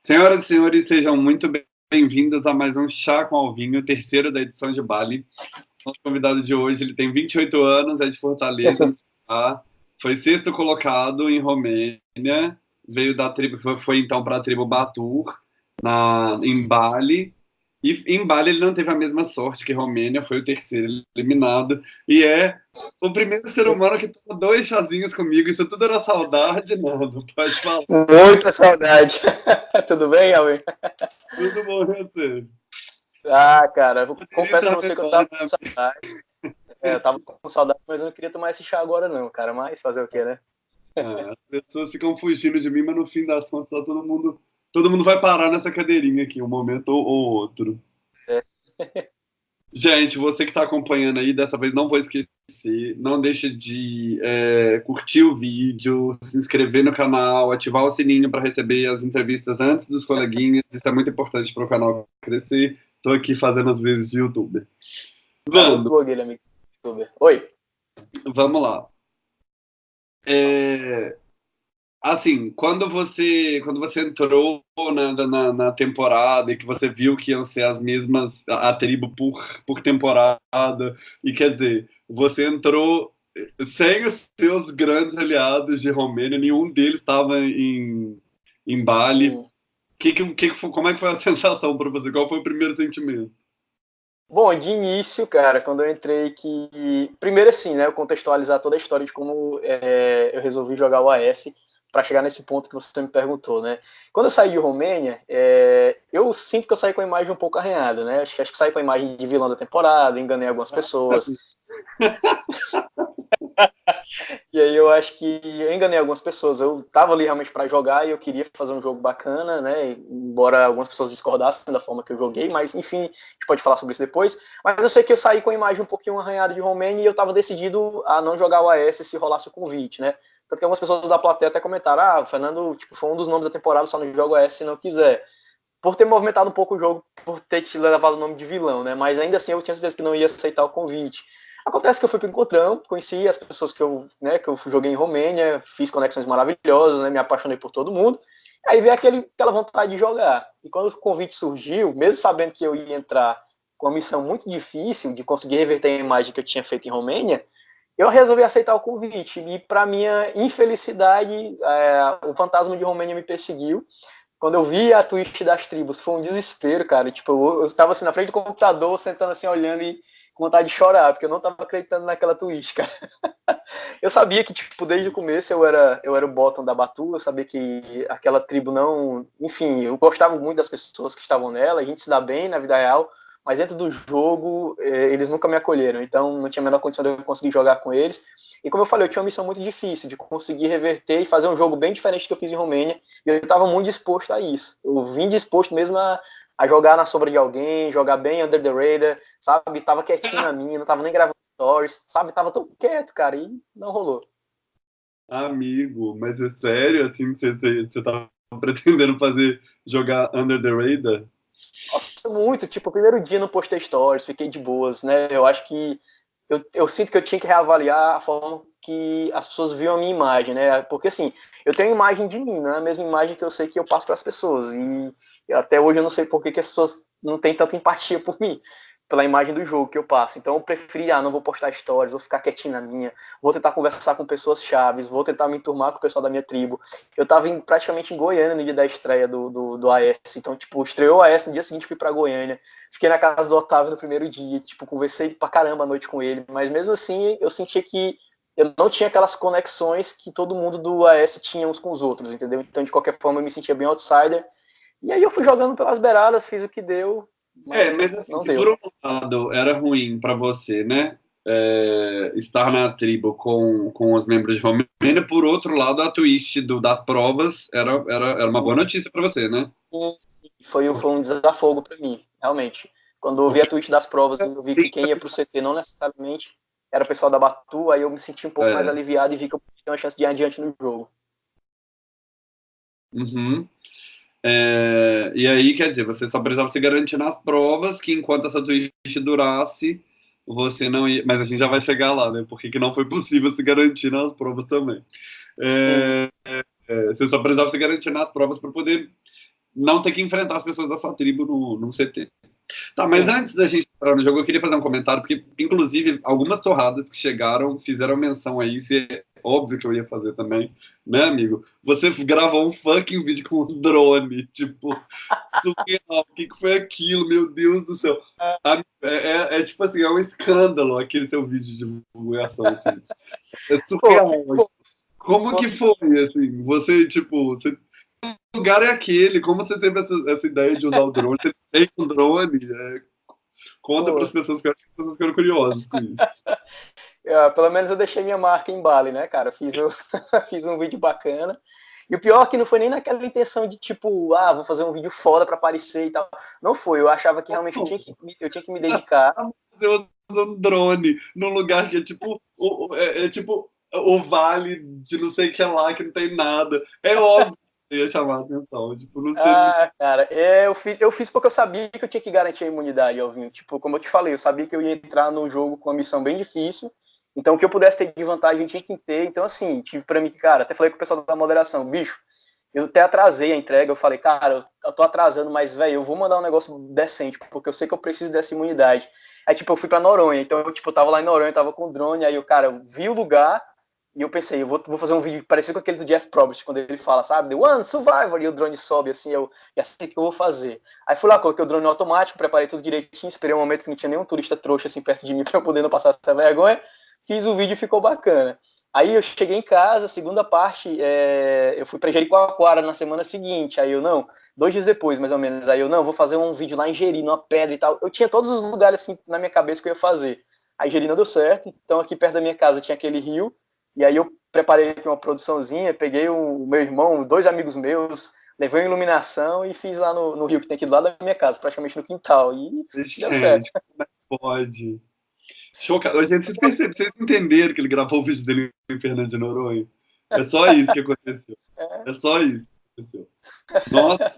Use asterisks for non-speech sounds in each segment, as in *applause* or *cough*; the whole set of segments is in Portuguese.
Senhoras e senhores, sejam muito bem-vindos a mais um Chá com Alvinho, terceiro da edição de Bali. Nosso convidado de hoje, ele tem 28 anos, é de Fortaleza, foi sexto colocado em Romênia, veio da tribo, foi, foi então para a tribo Batur, na, em Bali, e em Bali ele não teve a mesma sorte que Romênia, foi o terceiro eliminado. E é o primeiro ser humano que tomou dois chazinhos comigo. Isso tudo era saudade, não, não pode falar. Muita saudade. *laughs* Tudo bem, Alvin? Tudo bom, você? Ah, cara, eu confesso pra você que eu tava com saudade. É, eu tava com saudade, mas eu não queria tomar esse chá agora, não, cara. Mas fazer o quê, né? É, as pessoas ficam fugindo de mim, mas no fim das contas tá todo mundo todo mundo vai parar nessa cadeirinha aqui, um momento ou, ou outro. É. *laughs* Gente, você que está acompanhando aí, dessa vez não vou esquecer, não deixe de é, curtir o vídeo, se inscrever no canal, ativar o sininho para receber as entrevistas antes dos coleguinhas, isso é muito importante para o canal crescer. Estou aqui fazendo as vezes de youtuber. Vamos. Oi. Vamos lá. É, assim, quando você quando você entrou na, na, na, temporada e que você viu que iam ser as mesmas a, a tribo por, por temporada e quer dizer você entrou sem os seus grandes aliados de Romênia, nenhum deles estava em, em Bali. Hum. Que, que, que, como é que foi a *laughs* sensação para você? Qual foi o primeiro sentimento? Bom, de início, cara, quando eu entrei que... Primeiro assim, né, eu contextualizar toda a história de como é, eu resolvi jogar o AS para chegar nesse ponto que você me perguntou, né? Quando eu saí de Romênia, é, eu sinto que eu saí com a imagem um pouco arranhada, né? Acho, acho que saí com a imagem de vilão da temporada, enganei algumas pessoas. *laughs* e aí eu acho que eu enganei algumas pessoas. Eu tava ali realmente para jogar e eu queria fazer um jogo bacana, né? Embora algumas pessoas discordassem da forma que eu joguei, mas enfim, a gente pode falar sobre isso depois. Mas eu sei que eu saí com a imagem um pouquinho arranhada de Romênia e eu tava decidido a não jogar o AS se rolasse o convite, né? Tanto que algumas pessoas da plateia até comentaram: ah, o Fernando tipo, foi um dos nomes da temporada, só não joga S se não quiser. Por ter movimentado um pouco o jogo, por ter te levado o nome de vilão, né? Mas ainda assim eu tinha certeza que não ia aceitar o convite. Acontece que eu fui para o Encontrão, conheci as pessoas que eu, né, que eu joguei em Romênia, fiz conexões maravilhosas, né, me apaixonei por todo mundo. Aí veio aquele, aquela vontade de jogar. E quando o convite surgiu, mesmo sabendo que eu ia entrar com uma missão muito difícil de conseguir reverter a imagem que eu tinha feito em Romênia, eu resolvi aceitar o convite e, para minha infelicidade, é, o fantasma de Romênia me perseguiu. Quando eu vi a Twitch das tribos, foi um desespero, cara. Tipo, eu, estava assim na frente do computador, sentando assim, olhando e com vontade de chorar, porque eu não estava acreditando naquela Twitch, cara. *laughs* eu sabia que, tipo, desde o começo eu era, eu era o bottom da Batu, eu sabia que aquela tribo não. Enfim, eu gostava muito das pessoas que estavam nela, a gente se dá bem na vida real, mas dentro do jogo eh, eles nunca me acolheram, então não tinha a menor condição de eu conseguir jogar com eles. E como eu falei, eu tinha uma missão muito difícil de conseguir reverter e fazer um jogo bem diferente do que eu fiz em Romênia, e eu estava muito disposto a isso. Eu vim disposto mesmo a, a jogar na sombra de alguém, jogar bem under the radar, sabe? Tava quietinho na minha, não tava nem gravando stories, sabe? Tava tão quieto, cara, e não rolou. Amigo, mas é sério, assim, você, você tava *laughs* pretendendo fazer, jogar under the radar? Nossa, muito. Tipo, o primeiro dia não postei stories, fiquei de boas, né? Eu acho que. Eu, eu sinto que eu tinha que reavaliar a forma que as pessoas viam a minha imagem, né? Porque assim, eu tenho imagem de mim, não é a mesma imagem que eu sei que eu passo para as pessoas. E até hoje eu não sei por que, que as pessoas não têm tanta empatia por mim pela imagem do jogo que eu passo. Então eu preferi, ah, não vou postar stories, vou ficar quietinho na minha, vou tentar conversar com pessoas chaves, vou tentar me enturmar com o pessoal da minha tribo. Eu tava em, praticamente em Goiânia no dia da estreia do, do, do AS, então, tipo, estreou o AS, no dia seguinte fui pra Goiânia, fiquei na casa do Otávio no primeiro dia, tipo, conversei pra caramba a noite com ele, mas mesmo assim eu sentia que eu não tinha aquelas conexões que todo mundo do AS tinha uns com os outros, entendeu? Então, de qualquer forma, eu me sentia bem outsider, e aí eu fui jogando pelas beiradas, fiz o que deu, é, mas assim, se por um lado era ruim para você, né? É, estar na tribo com, com os membros de Romênia, por outro lado, a twist do, das provas era, era, era uma boa notícia para você, né? Foi, foi um desafogo para mim, realmente. Quando eu vi a twist das provas, eu vi que quem ia para o CT não necessariamente era o pessoal da Batu, aí eu me senti um pouco é. mais aliviado e vi que eu tinha uma chance de ir adiante no jogo. Uhum. É, e aí, quer dizer, você só precisava se garantir nas provas que enquanto essa twist durasse, você não ia. Mas a gente já vai chegar lá, né? Porque que não foi possível se garantir nas provas também. É, é, você só precisava se garantir nas provas para poder não ter que enfrentar as pessoas da sua tribo no, no CT. Tá, mas Sim. antes da gente entrar no jogo, eu queria fazer um comentário, porque, inclusive, algumas torradas que chegaram fizeram menção aí, se é óbvio que eu ia fazer também, né, amigo? Você gravou um fucking vídeo com um drone, *laughs* tipo, surreal, o que, que foi aquilo, meu Deus do céu. É, é, é, tipo assim, é um escândalo aquele seu vídeo de divulgação, assim. É surreal. Como que foi, assim, você, tipo, você lugar é aquele? Como você teve essa, essa ideia de usar o drone? Você tem um drone? É, conta para as pessoas que as pessoas ficaram curiosas com isso. *laughs* É, pelo menos eu deixei minha marca em Bali, né, cara? Fiz, o, *laughs* fiz um vídeo bacana. E o pior é que não foi nem naquela intenção de tipo, ah, vou fazer um vídeo foda para aparecer e tal. Não foi, eu achava que realmente eu tinha que, eu tinha que me dedicar. *laughs* Eu um drone num lugar que é tipo, é, é tipo o vale de não sei o que lá, que não tem nada. É óbvio ia chamar a atenção. Tipo, não teve... Ah, cara, é, eu fiz, eu fiz porque eu sabia que eu tinha que garantir a imunidade, Alvinho. Tipo, como eu te falei, eu sabia que eu ia entrar no jogo com uma missão bem difícil. Então, o que eu pudesse ter de vantagem, tinha que ter. Então, assim, tive pra mim cara, até falei com o pessoal da moderação, bicho, eu até atrasei a entrega, eu falei, cara, eu tô atrasando, mas, velho, eu vou mandar um negócio decente, porque eu sei que eu preciso dessa imunidade. Aí, tipo, eu fui pra Noronha, então, eu, tipo, eu tava lá em Noronha, tava com o drone, aí eu, cara, eu vi o lugar, e eu pensei, eu vou, vou fazer um vídeo parecido com aquele do Jeff Probst, quando ele fala, sabe? One Survivor, e o drone sobe, assim, eu, e assim que eu vou fazer. Aí fui lá, coloquei o drone automático, preparei tudo direitinho, esperei um momento que não tinha nenhum turista trouxa, assim, perto de mim, *laughs* pra eu poder não passar essa vergonha. Fiz o vídeo e ficou bacana. Aí eu cheguei em casa, segunda parte, é, eu fui pra Jericoacoara na semana seguinte, aí eu, não, dois dias depois, mais ou menos, aí eu, não, vou fazer um vídeo lá em Jeri, numa pedra e tal. Eu tinha todos os lugares, assim, na minha cabeça que eu ia fazer. Aí Jeri não deu certo, então aqui perto da minha casa tinha aquele rio, e aí eu preparei aqui uma produçãozinha, peguei o meu irmão, dois amigos meus, levei uma iluminação e fiz lá no, no rio que tem aqui do lado da minha casa, praticamente no quintal. E deu certo. É pode? Chocado. Gente, vocês perceberam, vocês entenderam que ele gravou o vídeo dele em Fernando de Noronha? É só isso que aconteceu. É, é só isso que aconteceu. Nossa,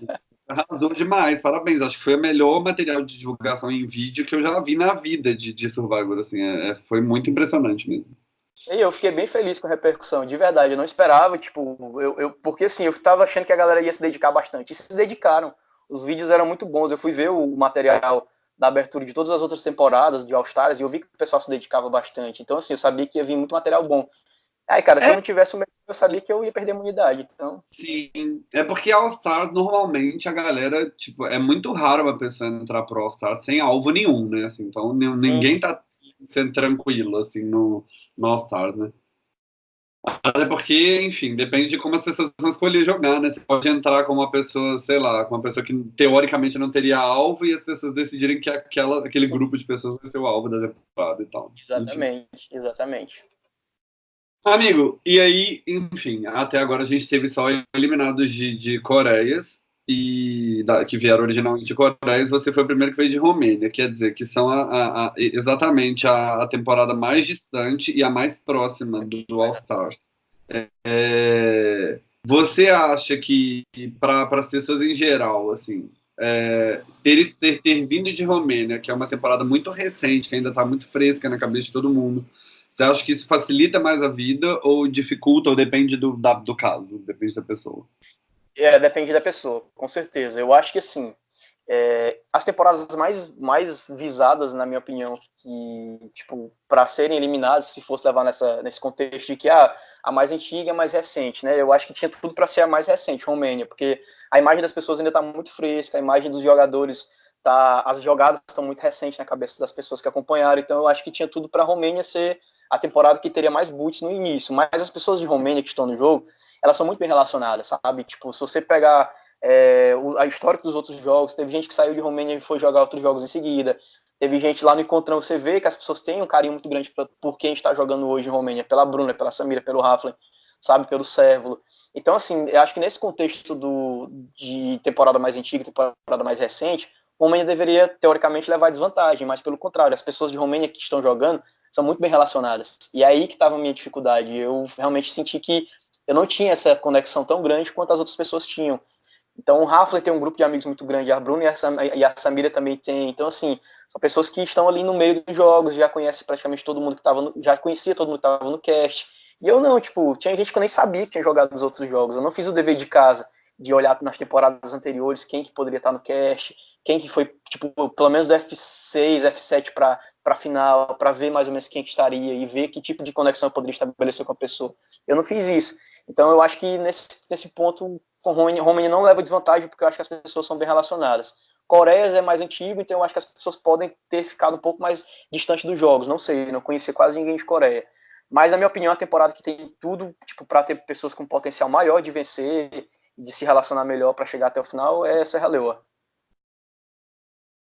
arrasou demais, parabéns. Acho que foi o melhor material de divulgação em vídeo que eu já vi na vida de, de Survivor. Assim, é, foi muito impressionante mesmo. E eu fiquei bem feliz com a repercussão, de verdade. Eu não esperava, tipo, eu, eu, porque assim, eu tava achando que a galera ia se dedicar bastante. E se dedicaram. Os vídeos eram muito bons. Eu fui ver o material da abertura de todas as outras temporadas de All Stars e eu vi que o pessoal se dedicava bastante. Então, assim, eu sabia que ia vir muito material bom. Aí, cara, se é. eu não tivesse o melhor, eu sabia que eu ia perder a imunidade. Então... Sim, é porque All Stars, normalmente, a galera, tipo, é muito raro uma pessoa entrar pro All Stars sem alvo nenhum, né? Assim, então, ninguém Sim. tá sendo tranquilo, assim, no, no All-Stars, né? Até porque, enfim, depende de como as pessoas vão escolher jogar, né? Você pode entrar com uma pessoa, sei lá, com uma pessoa que teoricamente não teria alvo e as pessoas decidirem que aquela, aquele Sim. grupo de pessoas vai ser o alvo da temporada e tal. Exatamente, enfim. exatamente. Amigo, e aí, enfim, até agora a gente teve só eliminados de, de Coreias e da, que vieram originalmente de Coreia, você foi o primeiro que veio de Romênia, quer dizer, que são a, a, a, exatamente a, temporada mais distante e a mais próxima do, do All Stars. É, é você acha que, para as pessoas em geral, assim, é, ter, ter, ter vindo de Romênia, que é uma temporada muito recente, que ainda está muito fresca na cabeça de todo mundo, você acha que isso facilita mais a vida ou dificulta, ou depende do, da, do caso, depende da pessoa? É, depende da pessoa, com certeza. Eu acho que assim, é, as temporadas mais, mais visadas, na minha opinião, que, tipo, para serem eliminadas, se fosse levar nessa, nesse contexto de que ah, a mais antiga, a mais recente, né? Eu acho que tinha tudo para ser a mais recente, Romênia, porque a imagem das pessoas ainda está muito fresca, a imagem dos jogadores tá, as jogadas estão muito recentes na cabeça das pessoas que acompanharam, então eu acho que tinha tudo para a Romênia ser a temporada que teria mais boots no início, mas as pessoas de Romênia que estão no jogo, elas são muito bem relacionadas, sabe? Tipo, se você pegar é, a história dos outros jogos, teve gente que saiu de Romênia e foi jogar outros jogos em seguida, teve gente lá no Encontrão, você vê que as pessoas têm um carinho muito grande pra, por quem está jogando hoje em Romênia, pela Bruna, pela Samira, pelo Raflin, sabe, pelo Sérvulo. Então, assim, eu acho que nesse contexto do, de temporada mais antiga, temporada mais recente, Romênia deveria, teoricamente, levar desvantagem, mas pelo contrário, as pessoas de Romênia que estão jogando são muito bem relacionadas. E aí que estava a minha dificuldade. Eu realmente senti que eu não tinha essa conexão tão grande quanto as outras pessoas tinham. Então, o Raffler tem um grupo de amigos muito grande, a Bruna e a, Samira também tem. Então, assim, são pessoas que estão ali no meio dos jogos, já conhecem praticamente todo mundo que estava, já conhecia todo mundo que estava no cast. E eu não, tipo, tinha gente que eu nem sabia que tinha jogado nos outros jogos. Eu não fiz o dever de casa de olhar nas temporadas anteriores quem que poderia estar no cast, quem que foi, tipo, pelo menos do F6, F7 para para final, para ver mais ou menos quem que estaria e ver que tipo de conexão eu poderia estabelecer com a pessoa. Eu não fiz isso. Então eu acho que nesse, nesse ponto o Romani não leva desvantagem porque eu acho que as pessoas são bem relacionadas. Coreia é mais antigo, então eu acho que as pessoas podem ter ficado um pouco mais distante dos jogos. Não sei, não conheci quase ninguém de Coreia. Mas, na minha opinião, a temporada que tem tudo tipo, para ter pessoas com potencial maior de vencer, de se relacionar melhor para chegar até o final, é Serra Leoa.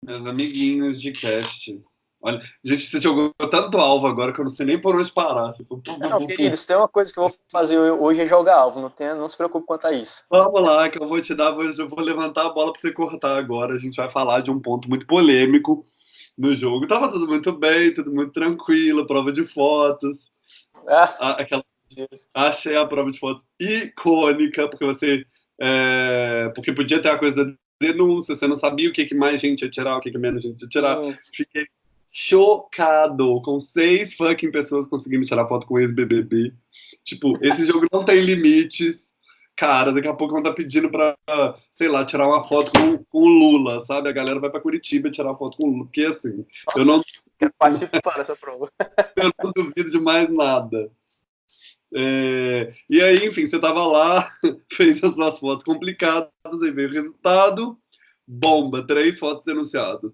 Meus amiguinhos de cast. Olha, gente, você jogou tanto alvo agora que eu não sei nem por onde parar. Tipo, não, queridos, tem uma coisa que eu vou fazer hoje é jogar alvo, não, tem, não se preocupe quanto a isso. Vamos lá, que eu vou te dar, eu vou levantar a bola para você cortar agora. A gente vai falar de um ponto muito polêmico no jogo. Tava tudo muito bem, tudo muito tranquilo, prova de fotos. Ah. Aquela, achei a prova de fotos icônica, porque você. É, porque podia ter a coisa da denúncia, você não sabia o que, que mais gente ia tirar, o que, que menos gente ia tirar. Fiquei chocado com seis fucking pessoas conseguindo tirar foto com ex-BBB. Tipo, esse jogo não tem limites. Cara, daqui a pouco vão estar tá pedindo pra, sei lá, tirar uma foto com, com o Lula, sabe? A galera vai pra Curitiba tirar foto com o Lula. Porque assim, eu não. Quero participar dessa prova. eu não duvido de mais nada. É, e aí, enfim, você tava lá, *laughs* fez as suas fotos complicadas, aí veio o resultado, bomba, três fotos denunciadas.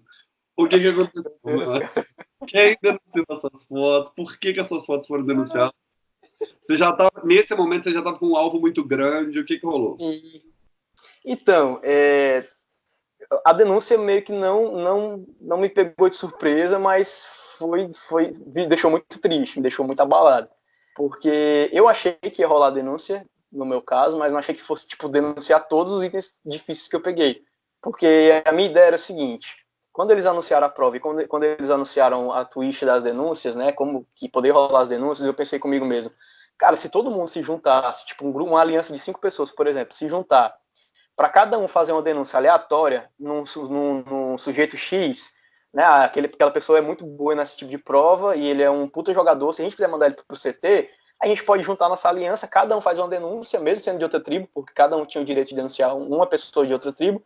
O que que aconteceu? *laughs* Quem denunciou essas fotos? Por que que essas fotos foram denunciadas? Você já tava, nesse momento, você já estava com um alvo muito grande, o que que rolou? Então, é, a denúncia meio que não, não, não me pegou de surpresa, mas foi, foi, me deixou muito triste, me deixou muito abalado. Porque eu achei que ia rolar denúncia, no meu caso, mas não achei que fosse, tipo, denunciar todos os itens difíceis que eu peguei. Porque a minha ideia era o seguinte, quando eles anunciaram a prova e quando, quando eles anunciaram a twist das denúncias, né, como que poder rolar as denúncias, eu pensei comigo mesmo, cara, se todo mundo se juntasse, tipo um grupo, uma aliança de cinco pessoas, por exemplo, se juntar para cada um fazer uma denúncia aleatória num, num, num sujeito X, né, aquele, aquela pessoa é muito boa nesse tipo de prova e ele é um puta jogador, se a gente quiser mandar ele pro CT, a gente pode juntar nossa aliança, cada um faz uma denúncia, mesmo sendo de outra tribo, porque cada um tinha o direito de denunciar uma pessoa de outra tribo,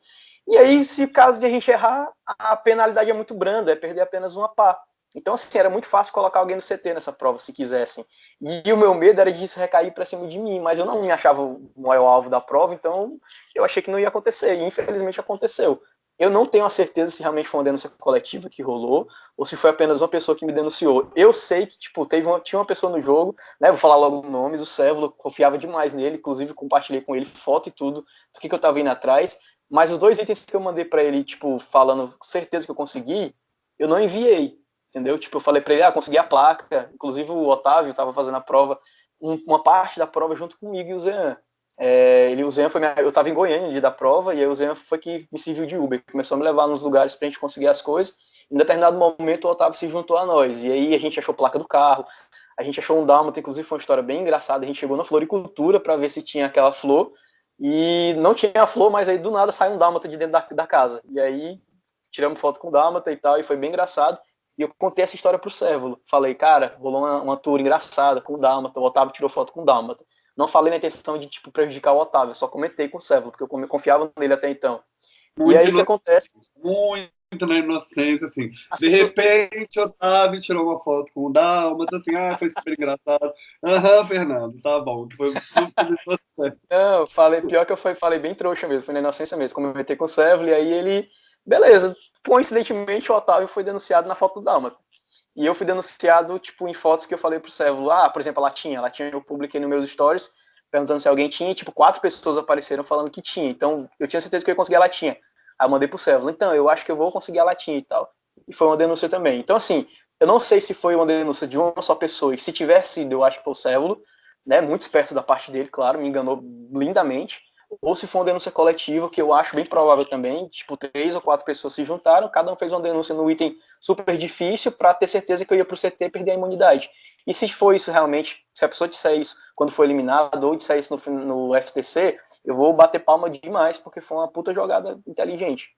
e aí, se caso de a gente errar, a penalidade é muito branda, é perder apenas uma pá. Então, assim, era muito fácil colocar alguém no CT nessa prova, se quisessem. E o meu medo era disso recair para cima de mim, mas eu não me achava o maior alvo da prova, então eu achei que não ia acontecer, e infelizmente aconteceu. Eu não tenho a certeza se realmente foi uma denúncia coletiva que rolou, ou se foi apenas uma pessoa que me denunciou. Eu sei que, tipo, teve uma, tinha uma pessoa no jogo, né, vou falar logo nomes, o Sévolo, confiava demais nele, inclusive compartilhei com ele foto e tudo, do que, que eu tava indo atrás, mas os dois itens que eu mandei para ele, tipo, falando certeza que eu consegui, eu não enviei, entendeu? Tipo, eu falei para ele, ah, consegui a placa. Inclusive o Otávio estava fazendo a prova, um, uma parte da prova junto comigo e o Zean. É, ele, o Zean foi minha, eu estava em Goiânia no dia da prova, e aí o Zean foi que me serviu de Uber, começou a me levar nos lugares para a gente conseguir as coisas. Em determinado momento o Otávio se juntou a nós, e aí a gente achou placa do carro, a gente achou um dálmata, inclusive foi uma história bem engraçada, a gente chegou na floricultura para ver se tinha aquela flor, e não tinha flor, mas aí do nada saiu um dálmata de dentro da, da casa. E aí tiramos foto com o dálmata e tal, e foi bem engraçado. E eu contei essa história pro Cévolo. Falei, cara, rolou uma, uma tour engraçada com o dálmata, o Otávio tirou foto com o dálmata. Não falei na intenção de, tipo, prejudicar o Otávio, só comentei com o Cévolo, porque eu confiava nele até então. Muito e aí o que acontece? Muito na inocência, assim. As de pessoas... repente, Otávio tirou uma foto com o Dálmata, assim, ah, foi super engraçado. Aham, Fernando, tá bom. Foi Não, falei, pior que eu foi, falei bem trouxa mesmo, foi na inocência mesmo. Comentei com o Seville, e aí ele, beleza. Coincidentemente, o Otávio foi denunciado na foto do Dálmata. E eu fui denunciado, tipo, em fotos que eu falei pro Seville, ah, por exemplo, a Latinha, a Latinha eu publiquei nos meus stories, perguntando se alguém tinha, e, tipo, quatro pessoas apareceram falando que tinha. Então, eu tinha certeza que eu ia conseguir a Latinha. Aí eu mandei pro Cévolo, então, eu acho que eu vou conseguir a latinha e tal. E foi uma denúncia também. Então, assim, eu não sei se foi uma denúncia de uma só pessoa, e se tiver sido, eu acho que foi o Cévolo, né, muito esperto da parte dele, claro, me enganou lindamente, ou se foi uma denúncia coletiva, que eu acho bem provável também, tipo, três ou quatro pessoas se juntaram, cada um fez uma denúncia no item super difícil para ter certeza que eu ia pro CT e perder a imunidade. E se for isso realmente, se a pessoa disser isso quando for eliminado, ou disser isso no, no FTC, eu vou bater palma demais, porque foi uma puta jogada inteligente.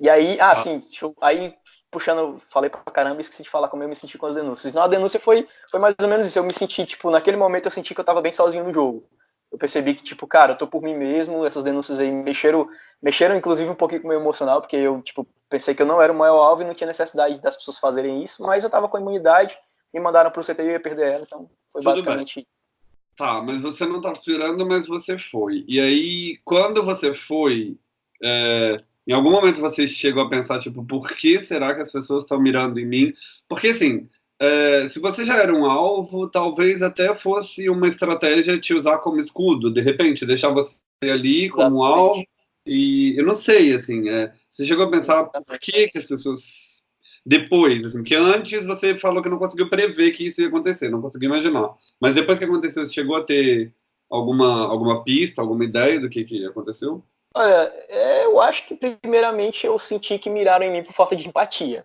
E aí, ah, ah. sim, aí puxando, falei pra caramba, esqueci de falar como eu me senti com as denúncias. Não, a denúncia foi, foi mais ou menos isso. Eu me senti, tipo, naquele momento eu senti que eu tava bem sozinho no jogo. Eu percebi que, tipo, cara, eu tô por mim mesmo, essas denúncias aí mexeram, mexeram inclusive um pouquinho com o meu emocional, porque eu, tipo, pensei que eu não era o maior alvo e não tinha necessidade das pessoas fazerem isso, mas eu tava com a imunidade, me mandaram pro CT e eu ia perder ela, então foi Tudo basicamente bem. Tá, mas você não tá esperando, mas você foi. E aí, quando você foi, é, em algum momento você chegou a pensar, tipo, por que será que as pessoas estão mirando em mim? Porque, assim, é, se você já era um alvo, talvez até fosse uma estratégia te usar como escudo, de repente, deixar você ali como um alvo. E eu não sei, assim, é, você chegou a pensar por que, que as pessoas depois, assim, que antes você falou que não conseguiu prever que isso ia acontecer, não conseguiu imaginar. Mas depois que aconteceu, você chegou a ter alguma, alguma pista, alguma ideia do que, que aconteceu? Olha, é, eu acho que primeiramente eu senti que miraram em mim por falta de empatia.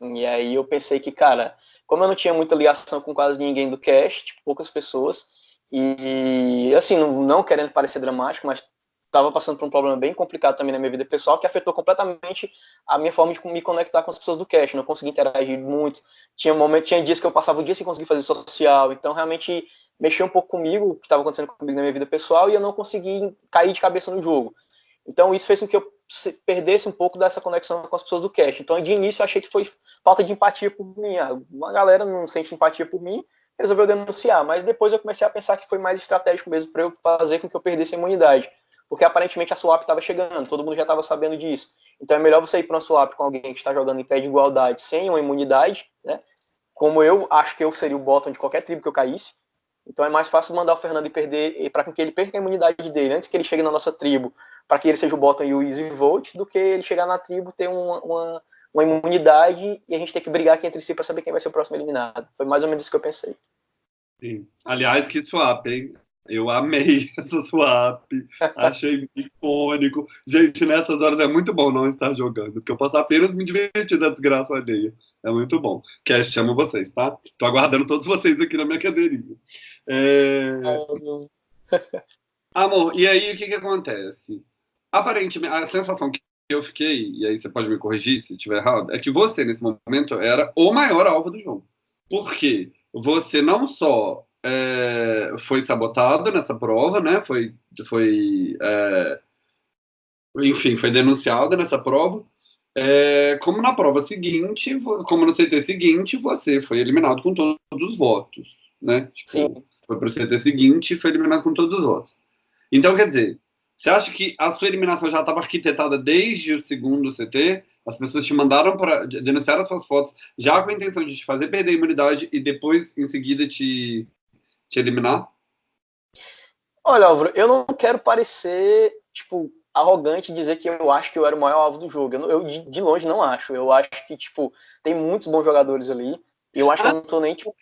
E aí eu pensei que, cara, como eu não tinha muita ligação com quase ninguém do cast, tipo, poucas pessoas, e assim, não, não querendo parecer dramático, mas estava passando por um problema bem complicado também na minha vida pessoal, que afetou completamente a minha forma de me conectar com as pessoas do cast. Não consegui interagir muito. Tinha momento, tinha dias que eu passava o dia sem conseguir fazer social. Então, realmente, mexeu um pouco comigo, o que estava acontecendo comigo na minha vida pessoal, e eu não consegui cair de cabeça no jogo. Então, isso fez com que eu perdesse um pouco dessa conexão com as pessoas do cast. Então, de início, eu achei que foi falta de empatia por mim. Ah, uma galera não sente empatia por mim, resolveu denunciar. Mas depois eu comecei a pensar que foi mais estratégico mesmo para eu fazer com que eu perdesse a imunidade porque aparentemente a swap estava chegando, todo mundo já estava sabendo disso. Então é melhor você ir para uma swap com alguém que está jogando em pé de igualdade, sem uma imunidade, né? Como eu acho que eu seria o bottom de qualquer tribo que eu caísse. Então é mais fácil mandar o Fernando e perder, para que ele perca a imunidade dele antes que ele chegue na nossa tribo, para que ele seja o bottom e o easy vote, do que ele chegar na tribo, ter uma, uma, uma imunidade e a gente ter que brigar aqui entre si para saber quem vai ser o próximo eliminado. Foi mais ou menos isso que eu pensei. Sim. Aliás, que swap, hein? Eu amei *laughs* essa swap, *laughs* achei icônico. Gente, nessas horas é muito bom não estar jogando, porque eu posso apenas me divertir da desgraça alheia. É muito bom. Cast, chamo vocês, tá? Tô aguardando todos vocês aqui na minha cadeirinha. É... Amor, *laughs* e aí o que que acontece? Aparentemente, a sensação que eu fiquei, e aí você pode me corrigir se estiver errado, é que você, nesse momento, era o maior alvo do jogo. Por quê? Você não só é, foi sabotado nessa prova, né? Foi, foi é, enfim, foi denunciado nessa prova. É, como na prova seguinte, como no CT seguinte, você foi eliminado com todos os votos, né? Tipo, Sim. Foi para o CT seguinte e foi eliminado com todos os votos. Então, quer dizer, você acha que a sua eliminação já estava arquitetada desde o segundo CT? As pessoas te mandaram para denunciar as suas fotos já com a intenção de te fazer perder a imunidade e depois, em seguida, te te eliminar? Olha, Álvaro, eu não quero parecer, tipo, arrogante dizer que eu acho que eu era o maior alvo do jogo. Eu, eu de, longe não acho. Eu acho que, tipo, tem muitos bons jogadores ali. Eu acho ah, que eu não tô nem, tipo...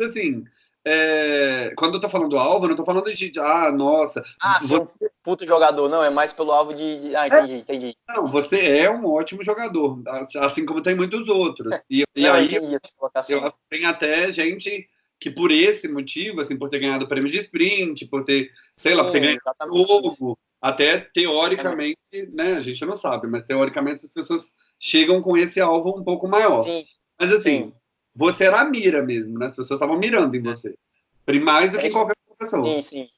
Assim, é, quando eu tô falando alvo, eu não tô falando de, ah, nossa... Ah, você... um puto jogador. Não, é mais pelo alvo de... Ah, entendi, é. entendi. Não, você é um ótimo jogador, assim como tem muitos outros. E, e não, aí, eu, eu, tem até gente que por esse motivo, assim, por ter ganhado o prêmio de sprint, por ter, sei lá, por ter ganhado o jogo, até teoricamente, é. né, a gente não sabe, mas teoricamente as pessoas chegam com esse alvo um pouco maior. Sim. Mas assim, Sim. Você era a mira mesmo, né? As pessoas estavam mirando em você. Mais do é que isso. qualquer pessoa. Sim, sim.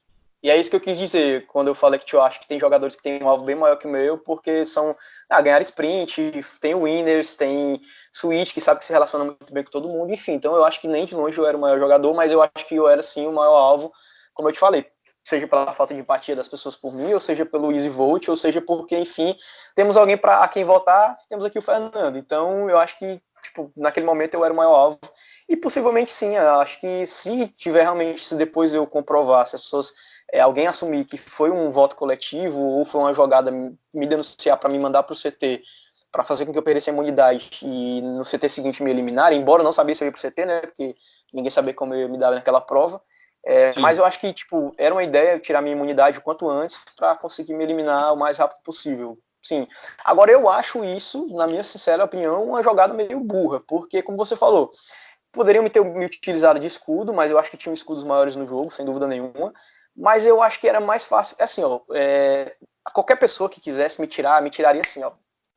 E é isso que eu quis dizer quando eu falei que eu acho que tem jogadores que têm um alvo bem maior que o meu, porque são ah, ganhar sprint, tem winners, tem switch que sabe que se relaciona muito bem com todo mundo, enfim. Então eu acho que nem de longe eu era o maior jogador, mas eu acho que eu era sim o maior alvo, como eu te falei, seja pela falta de empatia das pessoas por mim, ou seja pelo easy vote, ou seja porque, enfim, temos alguém para quem votar, temos aqui o Fernando. Então eu acho que tipo, naquele momento eu era o maior alvo. E possivelmente sim, acho que se tiver realmente, se depois eu comprovar, se as pessoas é, alguém assumir que foi um voto coletivo ou foi uma jogada me denunciar para me mandar para o CT para fazer com que eu perdesse a imunidade e no CT seguinte me eliminar, embora eu não sabia se eu ia para o CT, né, porque ninguém sabia como eu ia me dar naquela prova, é, mas eu acho que, tipo, era uma ideia tirar minha imunidade o quanto antes para conseguir me eliminar o mais rápido possível. Sim. Agora, eu acho isso, na minha sincera opinião, uma jogada meio burra, porque, como você falou, poderiam me ter me utilizado de escudo, mas eu acho que tinham escudos maiores no jogo, sem dúvida nenhuma mas eu acho que era mais fácil, é assim, ó, é, qualquer pessoa que quisesse me tirar, me tiraria assim, ó,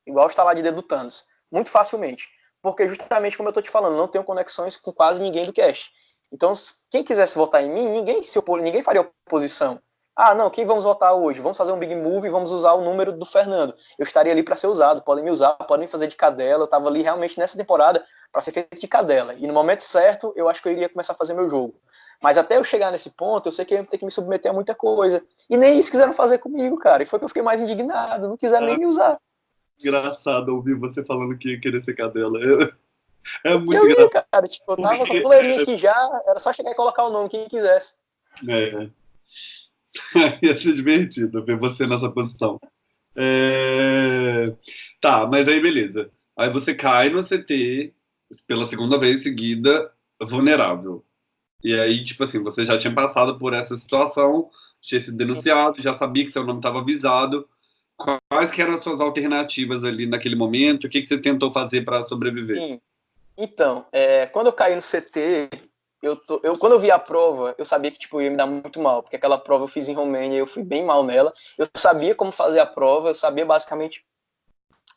igual está lá de dedo do Thanos, muito facilmente. porque justamente como eu tô te falando, não tenho conexões com quase ninguém do cast. Então, quem quisesse votar em mim, ninguém se opor, ninguém faria oposição. Ah, não, quem vamos votar hoje? Vamos fazer um big move e vamos usar o número do Fernando. Eu estaria ali para ser usado, podem me usar, podem me fazer de cadela. Eu estava ali realmente nessa temporada para ser feito de cadela. E no momento certo, eu acho que eu iria começar a fazer meu jogo. Mas até eu chegar nesse ponto, eu sei que eu ia ter que me submeter a muita coisa. E nem isso quiseram fazer comigo, cara. E foi que eu fiquei mais indignado, não quiseram é, nem me usar. Engraçado ouvir você falando que ia querer ser cadela. É muito eu engraçado. Ia, cara, tipo, eu tava com a coleirinha aqui já, era só chegar e colocar o nome, quem quisesse. É. *laughs* Ia ser divertido ver você nessa posição. É... Tá, mas aí beleza. Aí você cai no CT pela segunda vez seguida, vulnerável. E aí, tipo assim, você já tinha passado por essa situação, tinha sido denunciado, já sabia que seu nome estava avisado. Quais que eram as suas alternativas ali naquele momento? O que, que você tentou fazer para sobreviver? Sim. Então, é, quando eu caí no CT, eu, tô, eu quando eu vi a prova, eu sabia que tipo, ia me dar muito mal, porque aquela prova eu fiz em Romênia, eu fui bem mal nela. Eu sabia como fazer a prova, eu sabia basicamente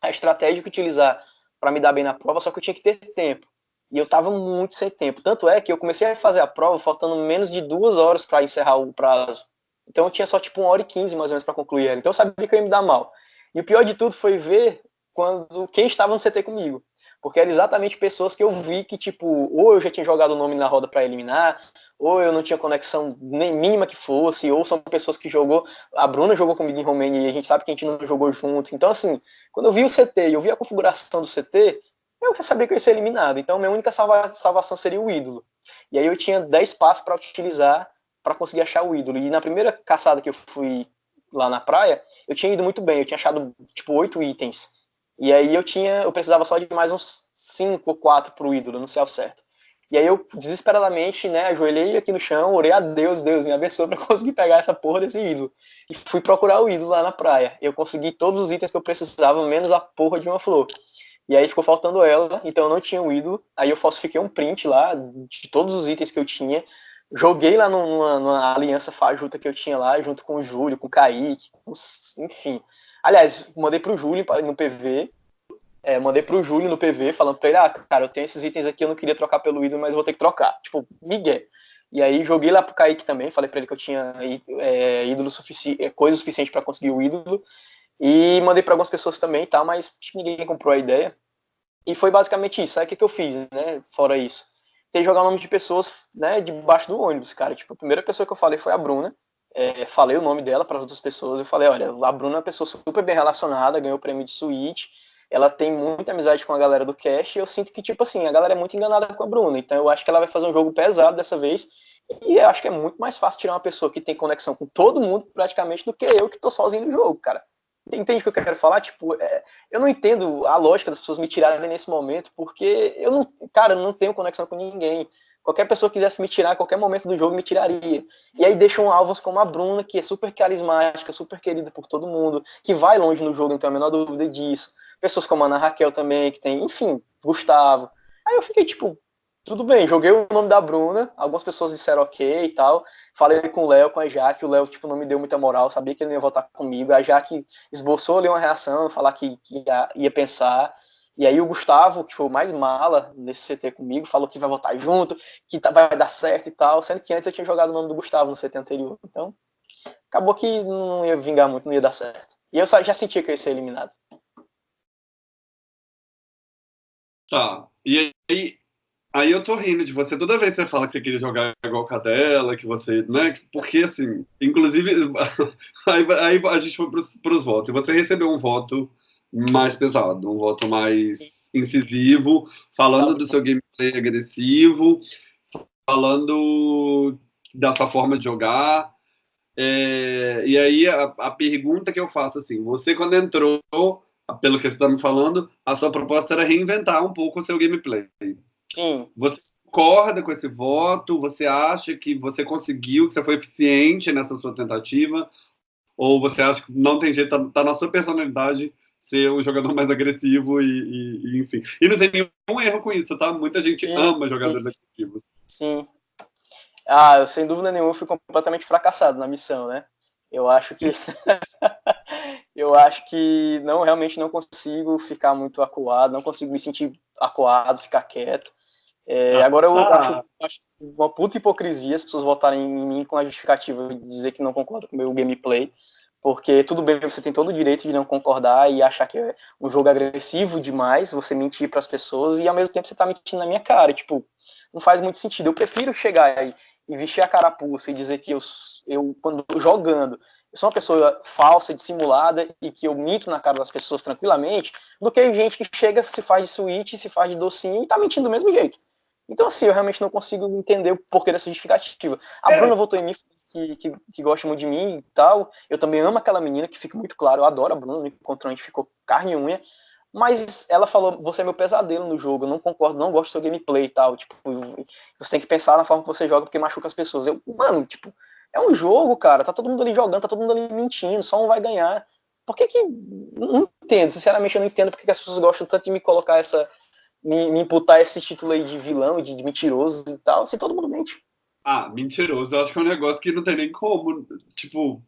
a estratégia que utilizar para me dar bem na prova, só que eu tinha que ter tempo. E eu estava muito sem tempo. Tanto é que eu comecei a fazer a prova faltando menos de duas horas para encerrar o prazo. Então eu tinha só tipo uma hora e quinze mais ou menos para concluir ela. Então eu sabia que eu ia me dar mal. E o pior de tudo foi ver quando quem estava no CT comigo. Porque eram exatamente pessoas que eu vi que, tipo, ou eu já tinha jogado o nome na roda para eliminar, ou eu não tinha conexão nem mínima que fosse, ou são pessoas que jogou. A Bruna jogou comigo em Romênia e a gente sabe que a gente não jogou junto. Então, assim, quando eu vi o CT e eu vi a configuração do CT, eu já sabia que eu ia ser eliminado. Então, minha única salva salvação seria o ídolo. E aí eu tinha 10 passos para utilizar para conseguir achar o ídolo. E na primeira caçada que eu fui lá na praia, eu tinha ido muito bem, eu tinha achado, tipo, oito itens. E aí eu tinha, eu precisava só de mais uns 5 ou 4 pro ídolo, não sei ao certo. E aí eu, desesperadamente, né, ajoelhei aqui no chão, orei a Deus, Deus me abençoe para conseguir pegar essa porra desse ídolo. E fui procurar o ídolo lá na praia. Eu consegui todos os itens que eu precisava, menos a porra de uma flor. E aí ficou faltando ela, então eu não tinha o ídolo. Aí eu falsifiquei um print lá de todos os itens que eu tinha. Joguei lá numa, numa aliança fajuta que eu tinha lá, junto com o Júlio, com o Kaique, com, enfim. Aliás, mandei pro Júlio no PV. É, mandei pro Júlio no PV, falando pra ele, ah, cara, eu tenho esses itens aqui, eu não queria trocar pelo ídolo, mas vou ter que trocar. Tipo, Miguel. E aí joguei lá pro Kaique também, falei pra ele que eu tinha é, ídolo suficiente, é, coisa suficiente para conseguir o ídolo. E mandei para algumas pessoas também, tá? Mas ninguém comprou a ideia. E foi basicamente isso. Aí o que, que eu fiz, né? Fora isso. Tentei jogar o nome de pessoas, né, debaixo do ônibus, cara. Tipo, a primeira pessoa que eu falei foi a Bruna é, falei o nome dela para as outras pessoas. Eu falei, olha, a Bruna é uma pessoa super bem relacionada, ganhou o prêmio de suíte, ela tem muita amizade com a galera do cast, e eu sinto que, tipo assim, a galera é muito enganada com a Bruna, então eu acho que ela vai fazer um jogo pesado dessa vez, e eu acho que é muito mais fácil tirar uma pessoa que tem conexão com todo mundo, praticamente, do que eu que tô sozinho no jogo, cara. Entende o que eu quero falar? Tipo, é, eu não entendo a lógica das pessoas me tirarem nesse momento, porque eu não, cara, eu não tenho conexão com ninguém. Qualquer pessoa que quisesse me tirar a qualquer momento do jogo me tiraria. E aí deixam alvos como a Bruna, que é super carismática, super querida por todo mundo, que vai longe no jogo, não tenho a menor dúvida disso. Pessoas como a Ana Raquel também, que tem, enfim, Gustavo. Aí eu fiquei tipo, tudo bem, joguei o nome da Bruna, algumas pessoas disseram ok e tal. Falei com o Léo, com a Jaque, o Léo tipo, não me deu muita moral, sabia que ele ia votar comigo. A Jaque esboçou ali uma reação, falar que, que ia, ia pensar. E aí o Gustavo, que foi o mais mala nesse CT comigo, falou que vai votar junto, que tá, vai dar certo e tal, sendo que antes eu tinha jogado o nome do Gustavo no CT anterior. Então, acabou que não ia vingar muito, não ia dar certo. E eu já sentia que eu ia ser eliminado. Tá. E aí, aí eu tô rindo de você. Toda vez que você fala que você queria jogar igual cadela, que você, né? Porque assim, inclusive, *laughs* aí, aí a gente foi pros, pros votos. Você recebeu um voto mais pesado, um voto mais incisivo, falando do seu gameplay agressivo, falando da sua forma de jogar. É, e aí a, a, pergunta que eu faço assim, você quando entrou, pelo que você está me falando, a sua proposta era reinventar um pouco o seu gameplay. Você concorda com esse voto? Você acha que você conseguiu, que você foi eficiente nessa sua tentativa? Ou você acha que não tem jeito, tá, tá na sua personalidade ser um jogador mais agressivo e, e, e, enfim. E não tem nenhum erro com isso, tá? Muita gente sim, ama jogadores sim. agressivos. Sim. Ah, sem dúvida nenhuma, eu fui completamente fracassado na missão, né? Eu acho que. *laughs* eu acho que não realmente não consigo ficar muito acuado, não consigo me sentir acuado, ficar quieto. É, ah, agora eu ah. acho, acho, uma puta hipocrisia as pessoas votarem em mim com a justificativa de dizer que não concordam com o meu gameplay, porque tudo bem, você tem todo o direito de não concordar e achar que é um jogo agressivo demais, você mentir para as pessoas e ao mesmo tempo você tá mentindo na minha cara, tipo, não faz muito sentido. Eu prefiro chegar aí e vestir a carapuça e dizer que eu, eu quando jogando, eu sou uma pessoa falsa, dissimulada e que eu minto na cara das pessoas tranquilamente, do que gente que chega, se faz de suíte, se faz de docinho e tá mentindo do mesmo jeito. Então, assim, eu realmente não consigo entender o porquê dessa justificativa. A é. Bruna votou em mim, que, que, que, gosta muito de mim e tal. Eu também amo aquela menina, que fica muito claro. Eu adoro a Bruna, encontrou, a gente ficou carne e unha. Mas ela falou, você é meu pesadelo no jogo, eu não concordo, não gosto do seu gameplay e tal. Tipo, você tem que pensar na forma que você joga, porque machuca as pessoas. Eu, mano, tipo, é um jogo, cara. Tá todo mundo ali jogando, tá todo mundo ali mentindo, só um vai ganhar. Por que que. Não entendo, sinceramente, eu não entendo porque que as pessoas gostam tanto de me colocar essa, me, me imputar esse título aí de vilão, de, de mentiroso e tal, se todo mundo mente. Ah, mentiroso, eu acho que é um negócio que não tem nem como, tipo,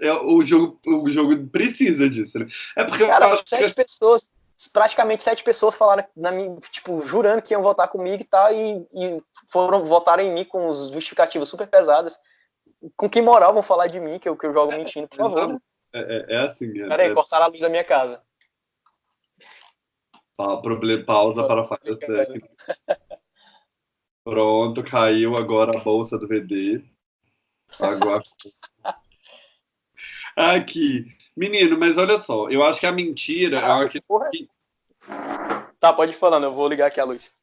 é, o, jogo, o jogo precisa disso, né? É porque Cara, eu acho sete que... pessoas, praticamente sete pessoas falaram, na minha, tipo, jurando que iam votar comigo e tal, e, e foram votar em mim com os justificativas super pesadas. Com que moral vão falar de mim, que eu, que eu jogo mentindo, por favor? É, é, é assim. É, Peraí, é... cortaram a luz da minha casa. Problema, pausa para falhas técnicas. Pronto, caiu agora a bolsa do VD. Agora. *laughs* Aqui. Menino, mas olha só, eu acho que a mentira ah, é uma que... Tá, pode ir falando, eu vou ligar aqui a luz.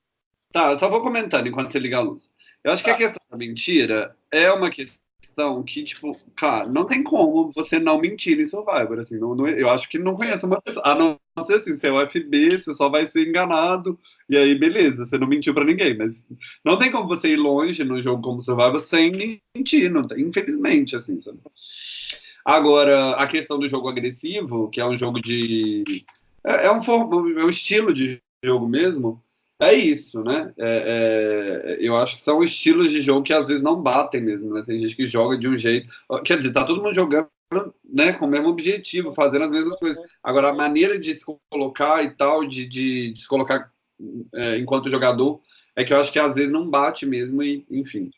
Tá, eu só vou comentando enquanto você liga a luz. Eu acho tá. que a tá. questão da mentira é uma questão questão que, tipo, cara, não tem como você não mentir em Survivor, assim, não, não, eu acho que não conheço uma pessoa, a não ser assim, você é o FB, você só vai ser enganado, e aí, beleza, você não mentiu pra ninguém, mas não tem como você ir longe num jogo como Survivor sem mentir, não tem, infelizmente, assim, sabe? Agora, a questão do jogo agressivo, que é um jogo de... é, é um, é um estilo de jogo mesmo, é isso, né? É, é, eu acho que são estilos de jogo que às vezes não batem mesmo, né? Tem gente que joga de um jeito. Quer dizer, tá todo mundo jogando né, com o mesmo objetivo, fazendo as mesmas coisas. Agora, a maneira de se colocar e tal, de, de, de se colocar é, enquanto jogador, é que eu acho que às vezes não bate mesmo, e enfim.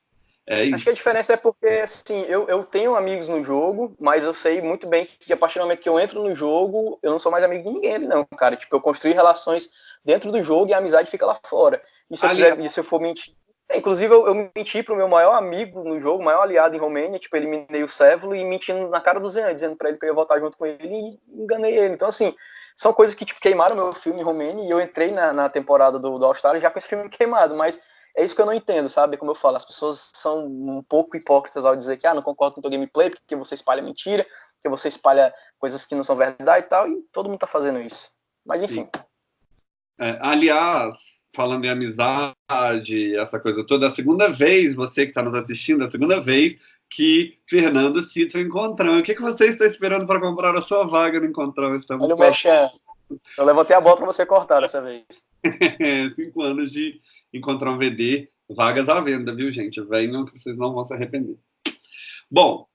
É Acho que a diferença é porque, assim, eu, eu tenho amigos no jogo, mas eu sei muito bem que a partir do momento que eu entro no jogo, eu não sou mais amigo de ninguém não, cara. Tipo, eu construí relações dentro do jogo e a amizade fica lá fora. E se eu, quiser, e se eu for mentir. É, inclusive, eu, eu menti pro meu maior amigo no jogo, maior aliado em Romênia, tipo, eliminei o Sévolo e mentindo na cara do Zé, dizendo pra ele que eu ia votar junto com ele e enganei ele. Então, assim, são coisas que tipo, queimaram meu filme em Romênia e eu entrei na, na temporada do, do All-Star já com esse filme queimado, mas é isso que eu não entendo, sabe? Como eu falo, as pessoas são um pouco hipócritas ao dizer que, ah, não concordo com o teu gameplay porque você espalha mentira, porque você espalha coisas que não são verdade e tal, e todo mundo tá fazendo isso. Mas enfim. É, aliás, falando em amizade, essa coisa toda, a segunda vez, você que está nos assistindo, a segunda vez que Fernando cita o Encontrão. O que, que você está esperando para comprar a sua vaga no Encontrão? Estamos Olha o. Eu levantei a bola para você cortar dessa vez. *laughs* Cinco anos de encontrar um VD, vagas à venda, viu, gente? Venham que vocês não vão se arrepender. Bom,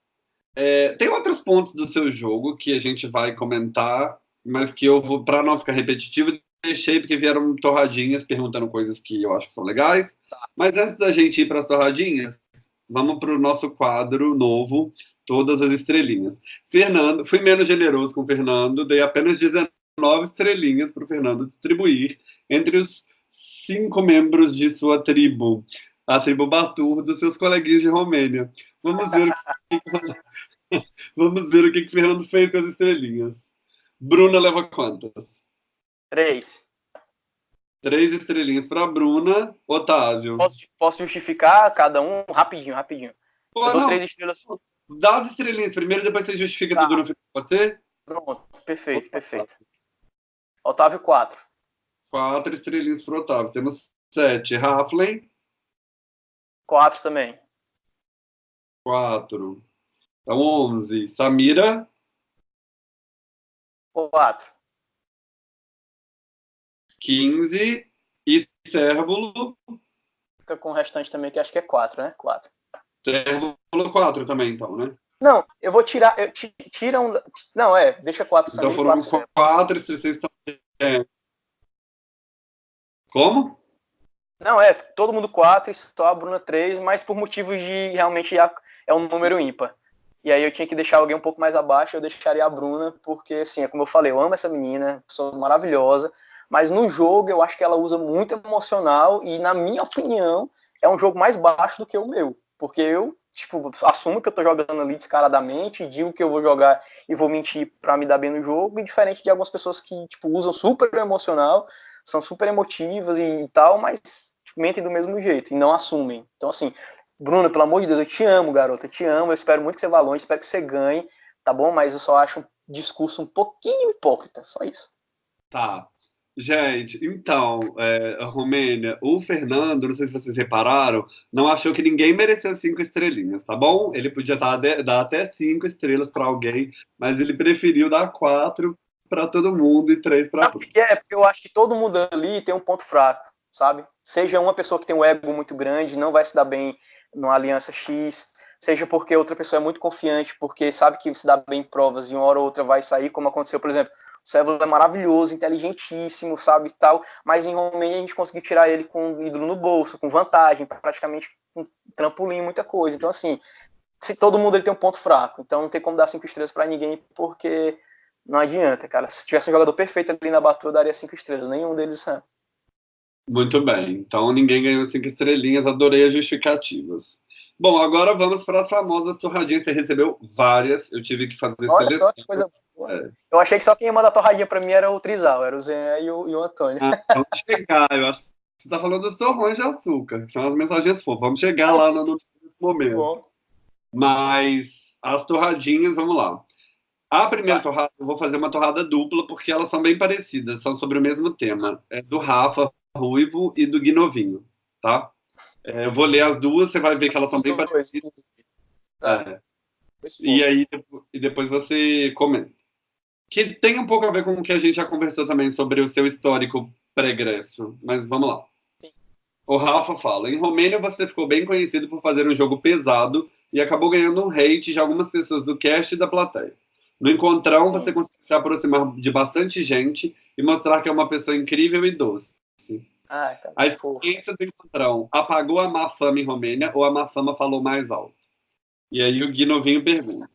é, tem outros pontos do seu jogo que a gente vai comentar, mas que eu vou, para não ficar repetitivo, deixei porque vieram torradinhas perguntando coisas que eu acho que são legais. Mas antes da gente ir para as torradinhas, vamos para o nosso quadro novo, Todas as Estrelinhas. Fernando, fui menos generoso com o Fernando, dei apenas 19 estrelinhas para o Fernando distribuir entre os cinco membros de sua tribo, a tribo Batur, dos seus coleguinhas de Romênia. Vamos ver, o que, *laughs* *laughs* vamos ver o que, que Fernando fez com as estrelinhas. Bruna leva quantas? Três. Três estrelinhas para Bruna. Otávio. Posso, posso, justificar cada um rapidinho, rapidinho. Pô, Eu dou três estrelas. Dá as estrelinhas primeiro, depois você justifica tá. tudo no final, pode ser? Pronto, perfeito, perfeito. Otávio, quatro. Quatro estrelinhas pro Otávio. Temos sete. Raflin. Quatro também. Quatro. Então, onze. Samira. Quatro. Quinze. E Cérvulo. Fica com o restante também, que acho que é quatro, né? Quatro. Cérvulo, quatro também, então, né? Não, eu vou tirar. Eu, tira um. Não, é, deixa quatro Então foram quatro, quatro e estão. É. Como? Não, é, todo mundo quatro e só a Bruna três, mas por motivos de realmente é um número ímpar. E aí eu tinha que deixar alguém um pouco mais abaixo, eu deixaria a Bruna, porque, assim, é como eu falei, eu amo essa menina, pessoa maravilhosa, mas no jogo eu acho que ela usa muito emocional e, na minha opinião, é um jogo mais baixo do que o meu, porque eu, tipo, assumo que eu tô jogando ali descaradamente, digo que eu vou jogar e vou mentir para me dar bem no jogo, e diferente de algumas pessoas que, tipo, usam super emocional, são super emotivas e, e tal, mas tipo, mentem do mesmo jeito e não assumem. Então, assim, Bruno, pelo amor de Deus, eu te amo, garota, eu te amo, eu espero muito que você vá longe, espero que você ganhe, tá bom? Mas eu só acho um discurso um pouquinho hipócrita, só isso. Tá. Gente, então, é, Romênia, o Fernando, não sei se vocês repararam, não achou que ninguém mereceu cinco estrelinhas, tá bom? Ele podia dar, dar até cinco estrelas para alguém, mas ele preferiu dar quatro para todo mundo e três para. Porque é, porque eu acho que todo mundo ali tem um ponto fraco, sabe? Seja uma pessoa que tem um ego muito grande, não vai se dar bem numa aliança X, seja porque outra pessoa é muito confiante, porque sabe que se dá bem em provas e uma hora ou outra vai sair, como aconteceu, por exemplo, o é maravilhoso, inteligentíssimo, sabe, tal, mas em Romênia a gente conseguiu tirar ele com ídolo no bolso, com vantagem, praticamente um trampolim, muita coisa. Então, assim, se todo mundo ele tem um ponto fraco, então não tem como dar cinco estrelas para ninguém, porque não adianta, cara. Se tivesse um jogador perfeito ali na Batu, eu daria cinco estrelas, nenhum deles é. Muito bem. Então ninguém ganhou cinco estrelinhas. Adorei as justificativas. Bom, agora vamos para as famosas torradinhas. Você recebeu várias. Eu tive que fazer Olha seleção. só que coisa. Eu achei que só quem ia mandar torradinha para mim era o Trizal, era o Zé e o, e o Antônio. Ah, vamos chegar. Eu acho que você está falando dos torrões de açúcar, que são as mensagens fofas. Vamos chegar lá no, no momento. Bom. Mas as torradinhas, vamos lá. A primeira torrada, eu vou fazer uma torrada dupla, porque elas são bem parecidas, são sobre o mesmo tema. É do Rafa, Ruivo e do Guinovinho, tá? É, eu vou ler as duas, você vai ver que elas são bem parecidas. Tá. É. E aí, e depois você comenta. Que tem um pouco a ver com o que a gente já conversou também sobre o seu histórico pregresso, mas vamos lá. O Rafa fala: em Romênia você ficou bem conhecido por fazer um jogo pesado e acabou ganhando um hate de algumas pessoas do cast e da plateia. No encontrão, você consegue se aproximar de bastante gente e mostrar que é uma pessoa incrível e doce. Ah, tá a experiência do encontrão apagou a má fama em Romênia ou a má fama falou mais alto? E aí o Gui Novinho pergunta.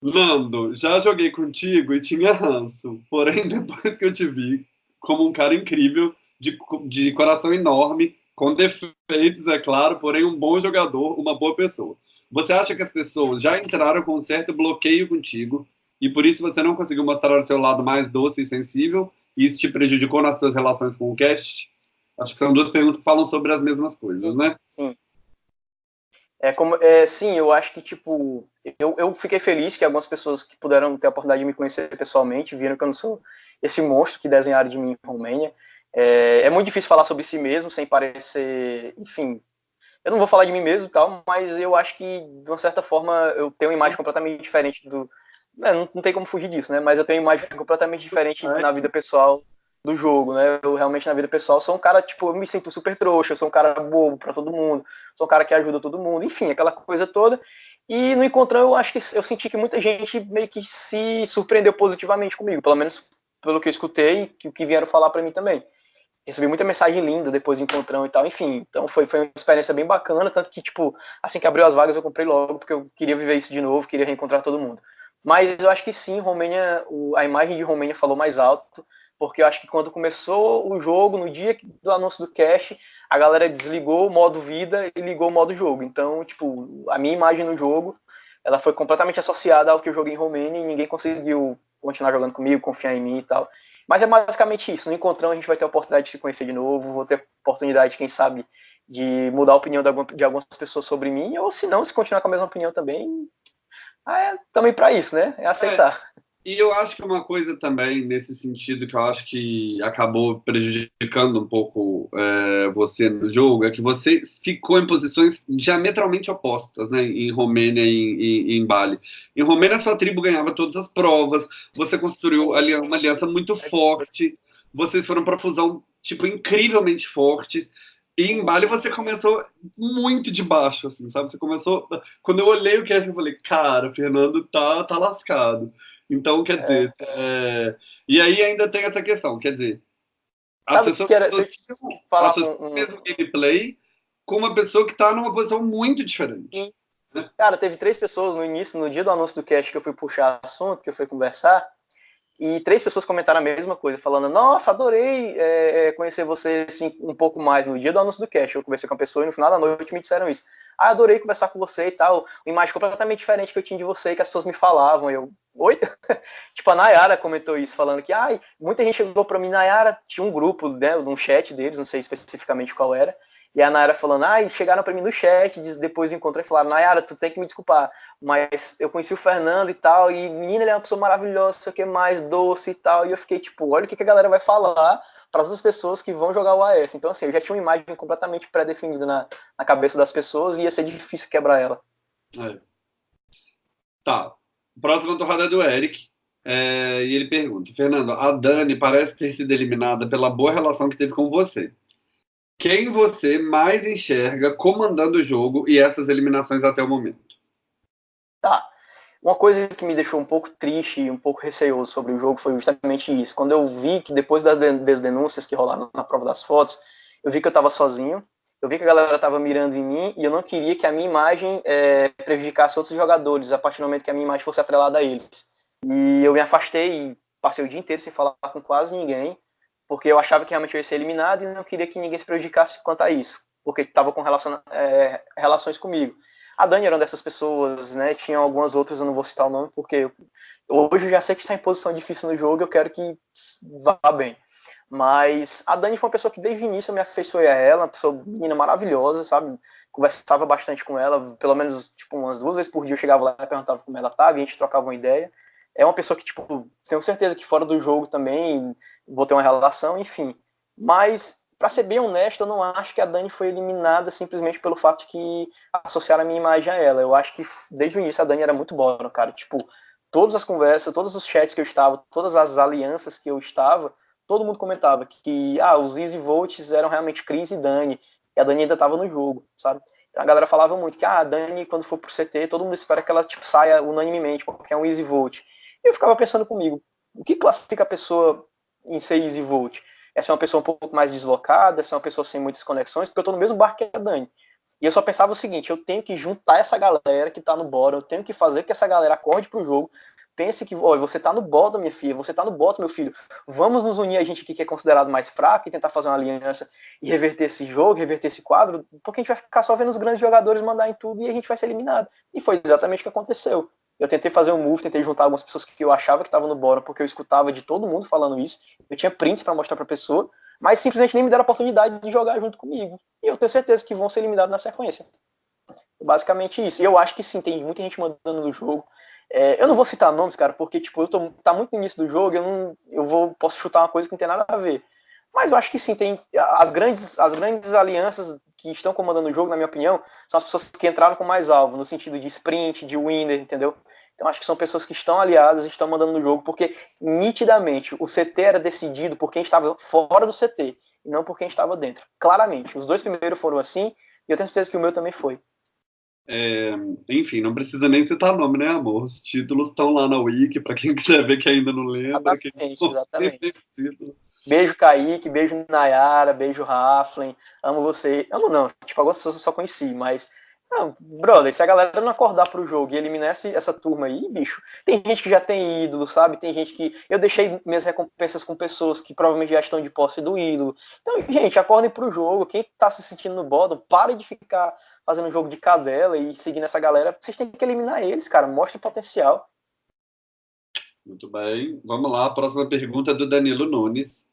Nando, já joguei contigo e tinha ranço. Porém, *laughs* depois que eu te vi como um cara incrível, de, de coração enorme, com defeitos, é claro, porém um bom jogador, uma boa pessoa. Você acha que as pessoas já entraram com um certo bloqueio contigo e por isso você não conseguiu mostrar o seu lado mais doce e sensível? E isso te prejudicou nas suas relações com o cast? Acho que são duas perguntas que falam sobre as mesmas coisas, né? Sim. É como, é, sim, eu acho que, tipo, eu, eu fiquei feliz que algumas pessoas que puderam ter a oportunidade de me conhecer pessoalmente viram que eu não sou esse monstro que desenharam de mim em Romênia. É, é muito difícil falar sobre si mesmo sem parecer, enfim, eu não vou falar de mim mesmo e tal, mas eu acho que, de uma certa forma, eu tenho uma imagem completamente diferente do. É, não, não tem como fugir disso, né? Mas eu tenho uma imagem completamente diferente na vida pessoal do jogo, né? Eu realmente, na vida pessoal, sou um cara, tipo, eu me sinto super trouxa, eu sou um cara bobo para todo mundo, sou um cara que ajuda todo mundo, enfim, aquela coisa toda. E no encontrão eu acho que eu senti que muita gente meio que se surpreendeu positivamente comigo, pelo menos pelo que eu escutei e o que vieram falar para mim também recebi muita mensagem linda depois do encontrão e tal, enfim. Então foi, foi uma experiência bem bacana, tanto que, tipo, assim que abriu as vagas eu comprei logo, porque eu queria viver isso de novo, queria reencontrar todo mundo. Mas eu acho que sim, Romênia, a imagem de Romênia falou mais alto, porque eu acho que quando começou o jogo, no dia do anúncio do cash, a galera desligou o modo vida e ligou o modo jogo. Então, tipo, a minha imagem no jogo, ela foi completamente associada ao que eu joguei em Romênia e ninguém conseguiu continuar jogando comigo, confiar em mim e tal. Mas é basicamente isso. No encontrão a gente vai ter a oportunidade de se conhecer de novo, vou ter a oportunidade, quem sabe, de mudar a opinião de algumas pessoas sobre mim, ou se não, se continuar com a mesma opinião também, é também para isso, né? É aceitar. É. E eu acho que uma coisa também, nesse sentido, que eu acho que acabou prejudicando um pouco é, você no jogo, é que você ficou em posições diametralmente opostas, né? Em Romênia e em, em, Bali. Em Romênia, sua tribo ganhava todas as provas, você construiu ali uma aliança muito forte, vocês foram para fusão, tipo, incrivelmente fortes. E em Bali você começou muito de baixo, assim, sabe? Você começou. Quando eu olhei o que eu falei, cara, o Fernando tá, tá lascado. Então, quer dizer. É. É... E aí ainda tem essa questão, quer dizer. Sabe que era, você falar um, um... mesmo gameplay com uma pessoa que tá numa posição muito diferente. Né? Cara, teve três pessoas no início, no dia do anúncio do cast que eu fui puxar assunto, que eu fui conversar. E três pessoas comentaram a mesma coisa, falando: Nossa, adorei é, conhecer você assim, um pouco mais no dia do anúncio do cast. Eu conversei com a pessoa e no final da noite me disseram isso. Ah, adorei conversar com você e tal. Uma imagem completamente diferente que eu tinha de você e que as pessoas me falavam. Eu, oi? *laughs* tipo, a Nayara comentou isso, falando que ah, muita gente chegou pra mim. Nayara tinha um grupo, né, um chat deles, não sei especificamente qual era. E a Nayara falando, ah, chegaram para mim no chat, depois do encontro e falaram, Nayara, tu tem que me desculpar, mas eu conheci o Fernando e tal, e menina, ele é uma pessoa maravilhosa, sei o que mais, doce e tal, e eu fiquei tipo, olha o que, a galera vai falar para as pessoas que vão jogar o AS. Então, assim, eu já tinha uma imagem completamente pré-definida na, na cabeça das pessoas e ia ser difícil quebrar ela. É. Tá. Próxima torrada é do Eric. É, e ele pergunta: Fernando, a Dani parece ter sido eliminada pela boa relação que teve com você quem você mais enxerga comandando o jogo e essas eliminações até o momento? Tá. Uma coisa que me deixou um pouco triste e um pouco receoso sobre o jogo foi justamente isso. Quando eu vi que depois das, denúncias que rolaram na prova das fotos, eu vi que eu estava sozinho, eu vi que a galera estava mirando em mim e eu não queria que a minha imagem é, prejudicasse outros jogadores a partir do momento que a minha imagem fosse atrelada a eles. E eu me afastei e passei o dia inteiro sem falar com quase ninguém porque eu achava que realmente eu ia ser eliminado e não queria que ninguém se prejudicasse quanto a isso, porque estava com relação, é, relações comigo. A Dani era uma dessas pessoas, né? Tinha algumas outras, eu não vou citar o nome, porque eu, hoje eu já sei que está em posição difícil no jogo, eu quero que vá bem. Mas a Dani foi uma pessoa que desde o início eu me afeiçoei a ela, uma pessoa menina maravilhosa, sabe? Conversava bastante com ela, pelo menos tipo umas duas vezes por dia eu chegava lá e perguntava como ela estava, a gente trocava uma ideia é uma pessoa que, tipo, tenho certeza que fora do jogo também vou ter uma relação, enfim. Mas, para ser bem honesto, eu não acho que a Dani foi eliminada simplesmente pelo fato de que associaram a minha imagem a ela. Eu acho que desde o início a Dani era muito boa, cara. Tipo, todas as conversas, todos os chats que eu estava, todas as alianças que eu estava, todo mundo comentava que, ah, os Easy Volts eram realmente Cris e Dani, e a Dani ainda estava no jogo, sabe? Então a galera falava muito que, ah, a Dani, quando for pro CT, todo mundo espera que ela, tipo, saia unanimemente, porque é um Easy Eu ficava pensando comigo, o que classifica a pessoa em ser easy volt? Essa é uma pessoa um pouco mais deslocada, essa é uma pessoa sem muitas conexões, porque eu estou no mesmo barco que a Dani. E eu só pensava o seguinte, eu tenho que juntar essa galera que está no bottom, eu tenho que fazer que essa galera acorde pro jogo, pense que, olha, você está no bottom, minha filha, você está no bottom, meu filho, vamos nos unir a gente aqui que é considerado mais fraco e tentar fazer uma aliança e reverter esse jogo, reverter esse quadro, porque a gente vai ficar só vendo os grandes jogadores mandar em tudo e a gente vai ser eliminado. E foi exatamente o que aconteceu. Eu tentei fazer um move, tentei juntar algumas pessoas que eu achava que estavam no bottom, porque eu escutava de todo mundo falando isso. Eu tinha prints para mostrar para pessoa, mas simplesmente nem me deram a oportunidade de jogar junto comigo. E eu tenho certeza que vão ser eliminados na sequência. Basicamente isso. E eu acho que sim, tem muita gente mandando no jogo. É, eu não vou citar nomes, cara, porque tipo, eu tô, tá muito no início do jogo, eu não eu vou posso chutar uma coisa que não tem nada a ver. Mas eu acho que sim, tem as grandes, as grandes alianças que estão comandando o jogo, na minha opinião, são as pessoas que entraram com mais alvo, no sentido de sprint, de winner, entendeu? Então acho que são pessoas que estão aliadas e estão mandando no jogo, porque nitidamente o CT era decidido por quem estava fora do CT, e não por quem estava dentro. Claramente. Os dois primeiros foram assim, e eu tenho certeza que o meu também foi. É, enfim, não precisa nem citar nome, né, amor? Os títulos estão lá na Wiki, para quem quiser ver que ainda não lembra. Exatamente, *laughs* exatamente. Beijo, Kaique, beijo, Nayara, beijo, Raflen. Amo você. Amo não, tipo, algumas pessoas eu só conheci, mas não, brother, se a galera não acordar pro jogo e eliminar essa, essa turma aí, bicho, tem gente que já tem ídolo, sabe? Tem gente que. Eu deixei minhas recompensas com pessoas que provavelmente já estão de posse do ídolo. Então, gente, acordem pro jogo. Quem tá se sentindo no bottom, pare de ficar fazendo jogo de cadela e seguindo essa galera. Vocês têm que eliminar eles, cara. Mostre potencial. Muito bem. Vamos lá. A próxima pergunta é do Danilo Nunes.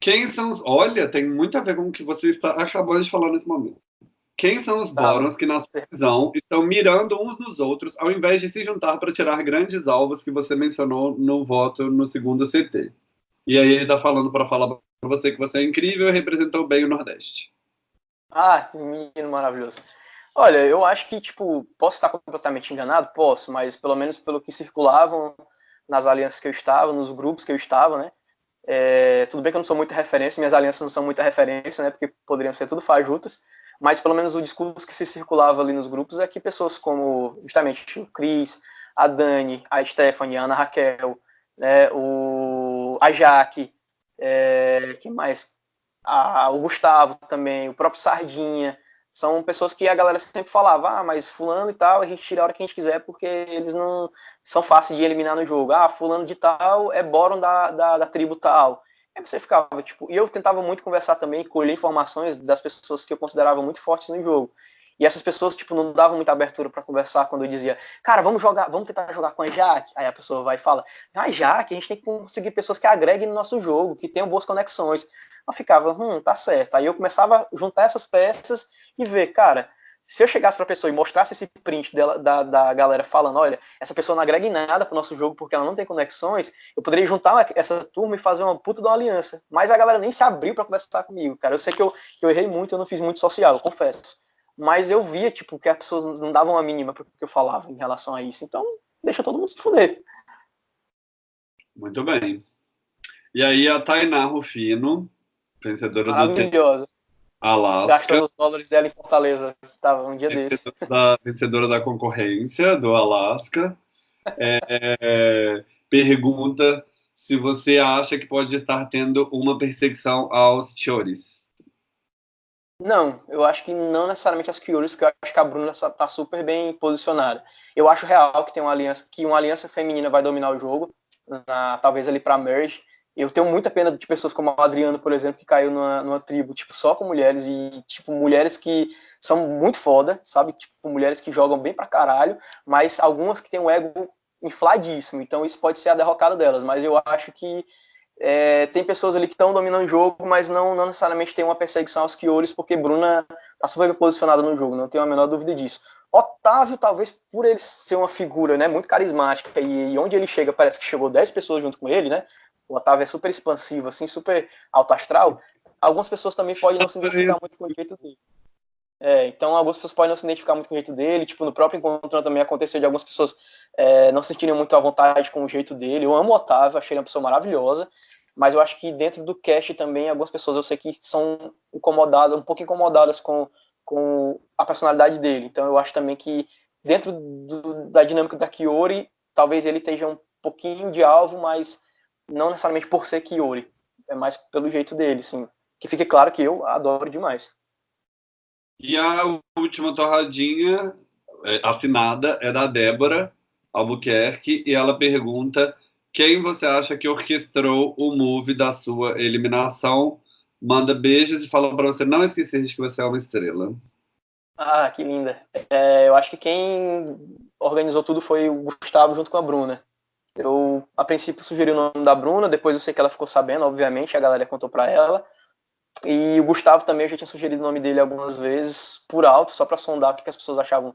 Quem são os. Olha, tem muito a ver com o que você está acabando de falar nesse momento. Quem são os tá. Borons que, na sua visão, estão mirando uns nos outros ao invés de se juntar para tirar grandes alvos que você mencionou no voto no segundo CT? E aí ele está falando para falar para você que você é incrível e representou bem o Nordeste. Ah, que menino maravilhoso. Olha, eu acho que, tipo, posso estar completamente enganado? Posso, mas pelo menos pelo que circulavam nas alianças que eu estava, nos grupos que eu estava, né? É, tudo bem que eu não sou muita referência, minhas alianças não são muita referência, né? Porque poderiam ser tudo fajutas, mas pelo menos o discurso que se circulava ali nos grupos é que pessoas como justamente o Cris, a Dani, a Stephanie, a Ana Raquel, né, o, a Jaque, é, que mais? A, o Gustavo também, o próprio Sardinha, são pessoas que a galera sempre falava, ah, mas fulano e tal, a gente tira a hora que a gente quiser, porque eles não são fáceis de eliminar no jogo. Ah, fulano de tal é Boron da, da, da tribo tal. Aí você ficava, tipo, e eu tentava muito conversar também, colher informações das pessoas que eu considerava muito fortes no jogo. E essas pessoas, tipo, não davam muita abertura para conversar quando eu dizia, cara, vamos jogar, vamos tentar jogar com a Jaque. Aí a pessoa vai e fala, ah, Jaque, a gente tem que conseguir pessoas que agreguem no nosso jogo, que tenham boas conexões. Eu ficava, hum, tá certo. Aí eu começava a juntar essas peças e ver, cara, se eu chegasse para a pessoa e mostrasse esse print dela, da, da galera falando, olha, essa pessoa não agrega em nada para o nosso jogo porque ela não tem conexões, eu poderia juntar essa turma e fazer uma puta de uma aliança. Mas a galera nem se abriu para conversar comigo, cara. Eu sei que eu, que eu errei muito, eu não fiz muito social, eu confesso. Mas eu via, tipo, que as pessoas não davam a mínima para o que eu falava em relação a isso. Então, deixa todo mundo se fuder. Muito bem. E aí a Tainá Rufino, vencedora Maravilhosa. do Alasca. Gastando os dólares dela em Fortaleza. Tava um dia desse. Da, vencedora da concorrência do Alasca. É, é, pergunta se você acha que pode estar tendo uma perseguição aos chores. Não, eu acho que não necessariamente aos Kyores, porque eu acho que a Bruna está super bem posicionada. Eu acho real que tem uma aliança, que uma aliança feminina vai dominar o jogo, na, talvez ali para merge, eu tenho muita pena de pessoas como o Adriano, por exemplo, que caiu numa, numa, tribo, tipo, só com mulheres, e, tipo, mulheres que são muito foda, sabe? Tipo, mulheres que jogam bem pra caralho, mas algumas que têm um ego infladíssimo, então isso pode ser a derrocada delas, mas eu acho que é, tem pessoas ali que estão dominando o jogo, mas não, não necessariamente tem uma perseguição aos Kiores, porque Bruna tá super bem posicionada no jogo, não tenho a menor dúvida disso. Otávio, talvez por ele ser uma figura né, muito carismática e, e onde ele chega, parece que chegou 10 pessoas junto com ele, né? o Otávio é super expansivo, assim, super alto astral, algumas pessoas também podem não se identificar muito com o jeito dele. É, então, algumas pessoas podem não se identificar muito com o jeito dele. Tipo, no próprio encontro também aconteceu de algumas pessoas é, não se sentirem muito à vontade com o jeito dele. Eu amo o Otávio, achei ele uma pessoa maravilhosa. Mas eu acho que dentro do cast também, algumas pessoas eu sei que são incomodadas, um pouco incomodadas com, com a personalidade dele. Então, eu acho também que dentro do, da dinâmica da Kiori, talvez ele esteja um pouquinho de alvo, mas não necessariamente por ser Kiori, é mais pelo jeito dele, sim. Que fique claro que eu adoro demais. E a última torradinha é, assinada é da Débora Albuquerque e ela pergunta quem você acha que orquestrou o move da sua eliminação. Manda beijos e fala para você não esquecer de que você é uma estrela. Ah, que linda. É, eu acho que quem organizou tudo foi o Gustavo junto com a Bruna. Eu, a princípio, sugeri o nome da Bruna, depois eu sei que ela ficou sabendo, obviamente, a galera contou para ela. E o Gustavo também, eu já tinha sugerido o nome dele algumas vezes, por alto, só para sondar o que as pessoas achavam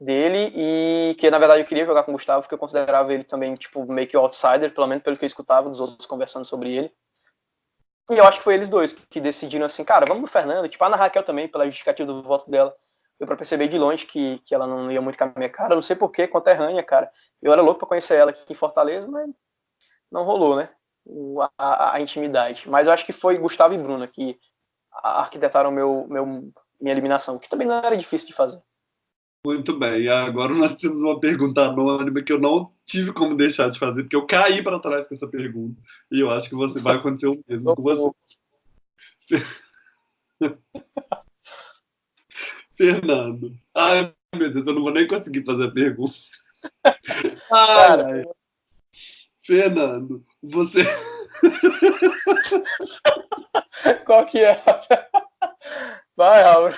dele. E que, na verdade, eu queria jogar com o Gustavo, porque eu considerava ele também, tipo, meio que outsider, pelo menos pelo que eu escutava dos outros conversando sobre ele. E eu acho que foi eles dois que decidiram assim, cara, vamos no Fernando. Tipo, a Ana Raquel também, pela justificativa do voto dela. Deu pra perceber de longe que, que ela não ia muito com a minha cara. Não sei porquê, conterrânea, cara. Eu era louco pra conhecer ela aqui em Fortaleza, mas não rolou, né? A, a, a intimidade. Mas eu acho que foi Gustavo e Bruna que arquitetaram meu, meu, minha eliminação, que também não era difícil de fazer. Muito bem, e agora nós temos uma pergunta anônima que eu não tive como deixar de fazer, porque eu caí para trás com essa pergunta. E eu acho que você vai acontecer o mesmo com você. *laughs* Fernando. Ai, meu Deus, eu não vou nem conseguir fazer a pergunta. *laughs* Ai, Fernando, você. *laughs* Qual que é? Vai, ai.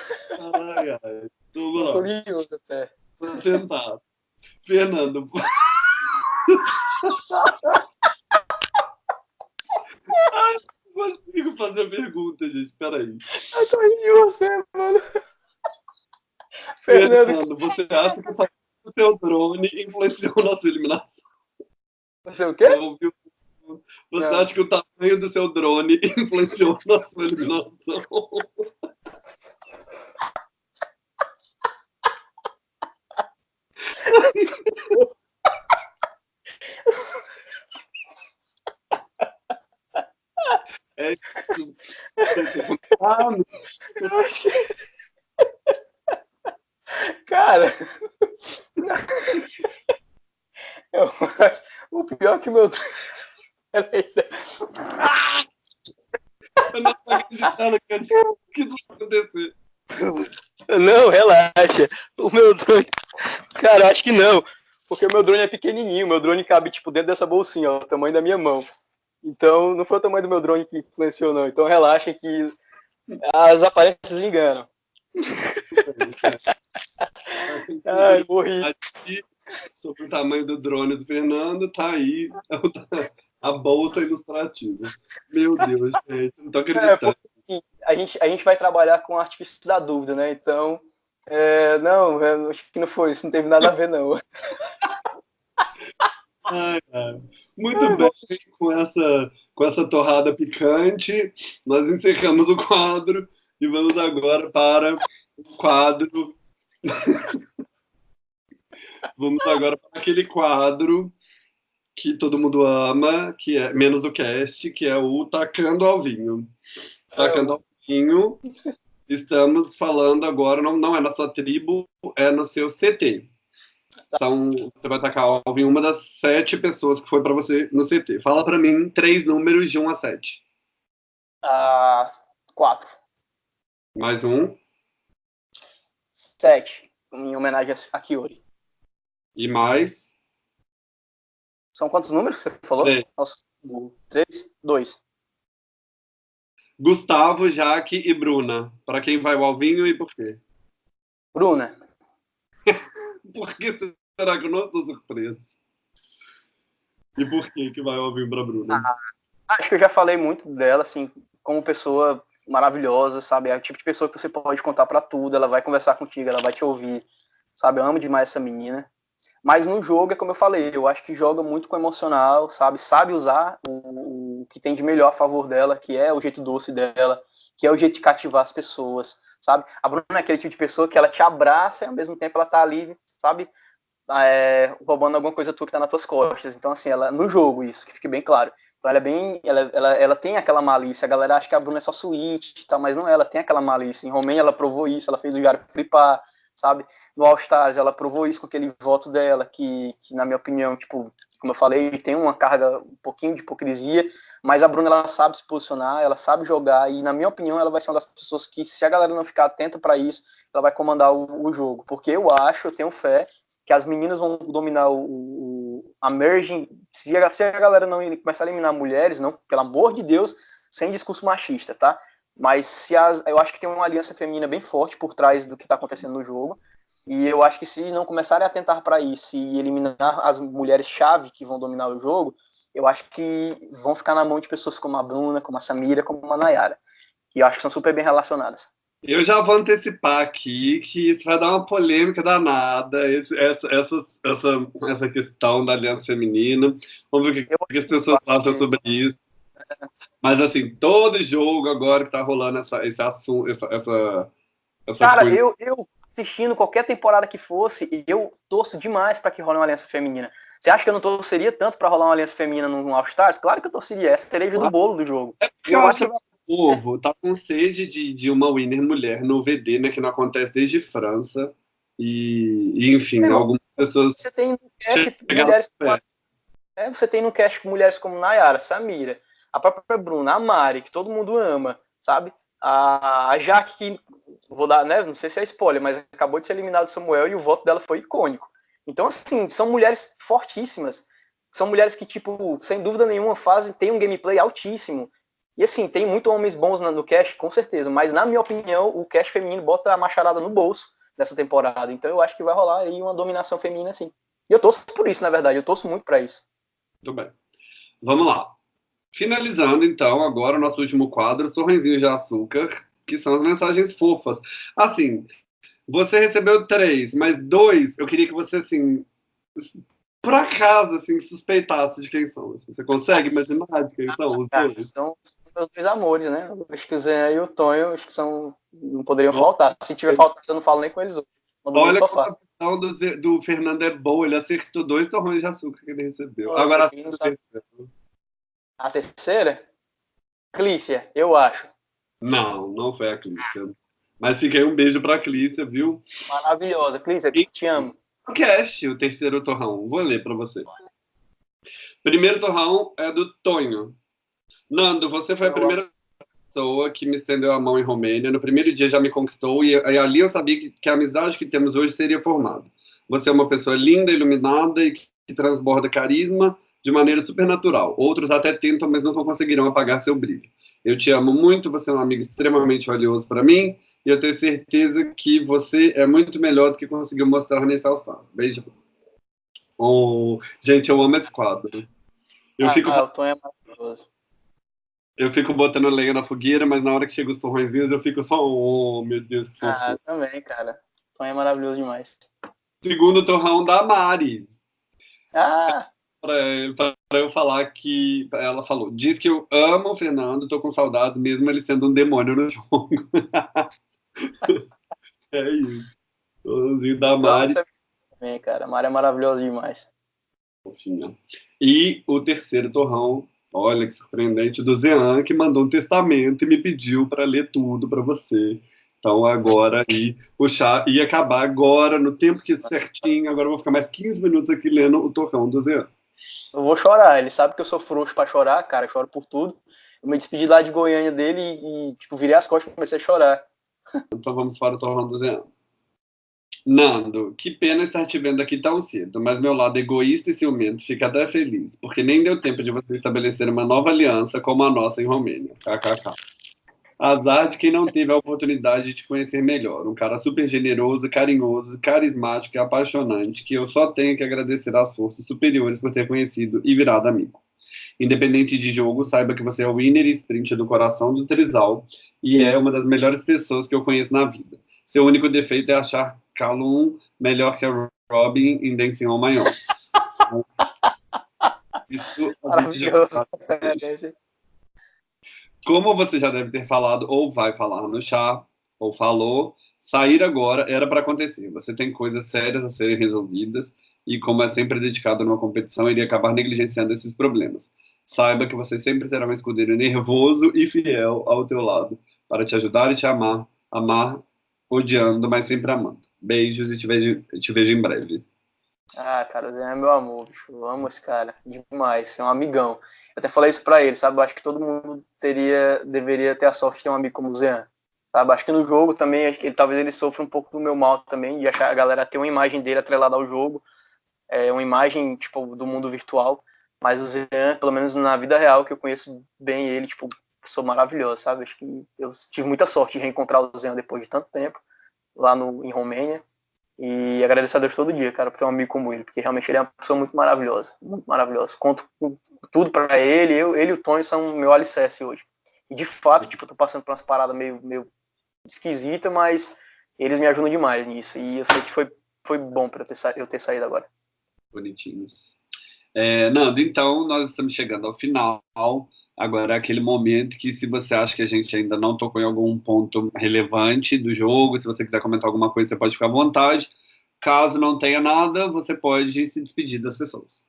Tô curioso até. Vou tentar. Fernando. Ai, não consigo fazer a pergunta, gente. Peraí. Eu tô rindo de você, mano. Fernando, Fernando você acha que o seu drone influenciou na sua eliminação? Você o quê? Você Não. acha que o tamanho do seu drone *laughs* influenciou na sua eliminação? ah, eu acho que... Cara, *laughs* eu acho... o pior é que meu. Ah! Eu não tô acreditando que isso vai acontecer. Não, relaxa. O meu drone. Cara, acho que não. Porque o meu drone é pequenininho. Meu drone cabe, tipo, dentro dessa bolsinha, ó, o tamanho da minha mão. Então, não foi o tamanho do meu drone que influenciou, não. Então, relaxem que as aparências enganam. Ai, morri. Sobre o tamanho do drone do Fernando, tá aí a bolsa ilustrativa. Meu Deus, gente, não tô é, acreditando. É, a, gente, a gente vai trabalhar com artifício da dúvida, né? Então, é, não, é, acho que não foi, isso não teve nada a ver, não. *laughs* Ai, Muito bem, com essa, com essa torrada picante, nós encerramos o quadro e vamos agora para o quadro. *laughs* vamos agora para aquele quadro que todo mundo ama, que é menos o cast, que é o Tacando ao Vinho. Tacando ao Vinho, *laughs* estamos falando agora, não, não é na sua tribo, é no seu CT. São, você vai tacar alvo em uma das sete pessoas que foi para você no CT. Fala para mim três números de 1 a 7. Ah, quatro. Mais um. Sete, em homenagem a Kiori. E mais? São quantos números que você falou? Três. Nossa, três? Dois. Gustavo, Jaque e Bruna. Para quem vai o Alvinho e por quê? Bruna. *laughs* por que será que eu não estou surpreso? E por que que vai o Alvinho para Bruna? Ah, acho que eu já falei muito dela, assim, como pessoa maravilhosa, sabe? É o tipo de pessoa que você pode contar para tudo, ela vai conversar contigo, ela vai te ouvir, sabe? Eu amo demais essa menina. Mas no jogo, é como eu falei, eu acho que joga muito com emocional, sabe? Sabe usar o, o que tem de melhor a favor dela, que é o jeito doce dela, que é o jeito de cativar as pessoas, sabe? A Bruna é aquele tipo de pessoa que ela te abraça e ao mesmo tempo ela tá ali, sabe? É, roubando alguma coisa tua que tá nas tuas costas. Então, assim, ela no jogo, isso, que fique bem claro. Então ela é bem. Ela, ela, ela tem aquela malícia. A galera acha que a Bruna é só suíte, tá, mas não é, ela tem aquela malícia. Em Romênia ela provou isso, ela fez o Jaro flipar, sabe? No All Stars ela provou isso com aquele voto dela, que, que na minha opinião, tipo, como eu falei, tem uma carga um pouquinho de hipocrisia, mas a Bruna ela sabe se posicionar, ela sabe jogar e na minha opinião ela vai ser uma das pessoas que se a galera não ficar atenta para isso, ela vai comandar o, o, jogo, porque eu acho, eu tenho fé que as meninas vão dominar o, o a merging, se a, se a galera não começar a eliminar mulheres, não, pelo amor de Deus, sem discurso machista, tá? Mas se as, eu acho que tem uma aliança feminina bem forte por trás do que está acontecendo no jogo. E eu acho que se não começarem a atentar para isso e eliminar as mulheres-chave que vão dominar o jogo, eu acho que vão ficar na mão de pessoas como a Bruna, como a Samira, como a Nayara. Que eu acho que são super bem relacionadas. Eu já vou antecipar aqui que isso vai dar uma polêmica danada, esse, essa, essa, essa, essa questão da aliança feminina. Vamos ver o que, que as pessoas acham sobre isso. Mas, assim, todo jogo agora que tá rolando essa, esse assunto, essa, essa, essa Cara, coisa... eu, eu assistindo qualquer temporada que fosse, eu torço demais para que role uma aliança feminina. Você acha que eu não torceria tanto para rolar uma aliança feminina no All Stars? Claro que eu torceria. Essa cereja claro. do bolo do jogo. É eu, eu acho que o povo tá com sede de, de uma winner mulher no VD, né? Que não acontece desde França. E, e enfim, é, algumas pessoas. Você tem no cast mulheres é, você tem no cast mulheres como Nayara, Samira a própria Bruna, a Mari, que todo mundo ama, sabe? A, a Jaque, que vou dar, né? Não sei se é spoiler, mas acabou de ser eliminado Samuel e o voto dela foi icônico. Então, assim, são mulheres fortíssimas. São mulheres que, tipo, sem dúvida nenhuma, fazem, tem um gameplay altíssimo. E assim, tem muito homens bons no cast, com certeza, mas na minha opinião, o cast feminino bota a macharada no bolso nessa temporada. Então eu acho que vai rolar aí uma dominação feminina, sim. E eu torço por isso, na verdade, eu torço muito para isso. Muito bem. Vamos lá. Finalizando, então, agora o nosso último quadro, Sorrisinhos de Açúcar, que são as mensagens fofas. Assim, você recebeu três, mas dois, eu queria que você, assim, por acaso, assim, suspeitasse de quem são. Assim. Você consegue imaginar de quem são os dois? São meus dois amores, né? Acho que o Zé e o Tonho, acho que são, não poderiam faltar. Se tiver faltado, eu não falo nem com eles hoje. Olha a questão do, do Fernando é boa, ele acertou dois torrões de açúcar que ele recebeu. Nossa, Agora, assim, a terceira? Clícia, eu acho. Não, não foi a Clícia. Mas fiquei um beijo pra Clícia, viu? Maravilhosa. Clícia, e... te amo. O cast, o terceiro torrão. Vou ler para você. Primeiro torrão é do Tonho. Nando, você foi a primeira pessoa que me estendeu a mão em Romênia. No primeiro dia já me conquistou e, e ali eu sabia que, que, a amizade que temos hoje seria formada. Você é uma pessoa linda, iluminada e que, que transborda carisma de maneira supernatural. Outros até tentam, mas nunca conseguirão apagar seu brilho. Eu te amo muito, você é um amigo extremamente valioso para mim e eu tenho certeza que você é muito melhor do que conseguiu mostrar nesse All-Star. Beijo. Oh, gente, eu amo esse quadro. Eu ah, fico... É maravilhoso. Eu fico botando lenha na fogueira, mas na hora que chega os torrõezinhos eu fico só, oh, meu Deus, que fofo. Ah, também, cara. O Tom é maravilhoso demais. Segundo torrão da Mari. Ah! Para eu falar que ela falou, diz que eu amo o Fernando, tô com saudades, mesmo ele sendo um demônio no *laughs* jogo. *laughs* é isso. Tozinho da Mari. Também, cara, a Mari é maravilhosa demais. Fofinha. E o terceiro torrão, olha que surpreendente, do Zean, que mandou um testamento e me pediu para ler tudo para você. Então agora aí o chá ia acabar agora, no tempo que certinho, agora eu vou ficar mais 15 minutos aqui lendo o torrão do Zean. Eu vou chorar, ele sabe que eu sou frouxo pra chorar, cara, choro por tudo. Eu me despedi lá de Goiânia dele e, e tipo, virei as costas e comecei a chorar. Então vamos para o torrão do Zé. Nando, que pena estar te vendo aqui tão cedo, mas meu lado egoísta e ciumento fica até feliz, porque nem deu tempo de você estabelecer uma nova aliança como a nossa em Romênia. KKK. Azar de quem não teve a oportunidade de te conhecer melhor. Um cara super generoso, carinhoso, carismático e apaixonante, que eu só tenho que agradecer às forças superiores por ter conhecido e virado amigo. Independente de jogo, saiba que você é o winner e sprint do coração do Trizal e é uma das melhores pessoas que eu conheço na vida. Seu único defeito é achar Calum melhor que a Robin em Dancing on My Own. *laughs* Isso Maravilhoso. Como você já deve ter falado, ou vai falar no chá, ou falou, sair agora era para acontecer. Você tem coisas sérias a serem resolvidas, e como é sempre dedicado numa competição, iria acabar negligenciando esses problemas. Saiba que você sempre terá um escudeiro nervoso e fiel ao teu lado, para te ajudar e te amar, amar odiando, mas sempre amando. Beijos e te vejo, te vejo em breve. Ah, cara, o Zé é meu amor, bicho. Eu amo esse cara demais. É um amigão. Eu até falei isso pra ele, sabe? Eu acho que todo mundo teria, deveria ter a sorte de ter um amigo como o Zé. Sabe? Acho que no jogo também, ele, talvez ele sofra um pouco do meu mal também, de achar a galera ter uma imagem dele atrelada ao jogo, é, uma imagem, tipo, do mundo virtual. Mas o Zé, pelo menos na vida real, que eu conheço bem ele, tipo, sou maravilhoso, sabe? Acho que eu tive muita sorte de reencontrar o Zé depois de tanto tempo, lá no, em Romênia. E agradecer a Deus todo dia, cara, por ter um amigo como ele, porque realmente ele é uma pessoa muito maravilhosa, muito maravilhosa. Conto tudo para ele, eu, ele e o Tony são meu alicerce hoje. E de fato, tipo, eu tô passando por umas paradas meio, meio esquisita, mas eles me ajudam demais nisso. E eu sei que foi, foi bom para eu ter saído agora. Bonitinhos. É, Nando, então nós estamos chegando ao final. Agora é aquele momento que, se você acha que a gente ainda não tocou em algum ponto relevante do jogo, se você quiser comentar alguma coisa, você pode ficar à vontade. Caso não tenha nada, você pode se despedir das pessoas.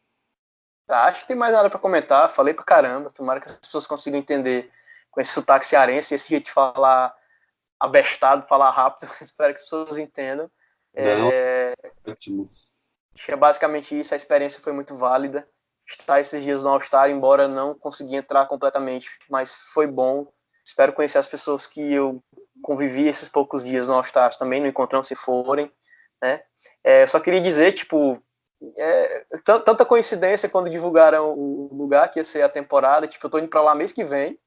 Tá, acho que tem mais nada para comentar. Falei pra caramba. Tomara que as pessoas consigam entender com esse sotaque cearense, esse jeito de falar abestado, falar rápido. *laughs* Espero que as pessoas entendam. Não, é... Ótimo. Acho que é basicamente isso. A experiência foi muito válida estar esses dias no All-Star, embora não consegui entrar completamente, mas foi bom. Espero conhecer as pessoas que eu convivi esses poucos dias no All-Stars também, no encontrão se forem, né? É, só queria dizer, tipo, é, tanta coincidência quando divulgaram o lugar que ia ser a temporada, tipo, eu tô indo para lá mês que vem,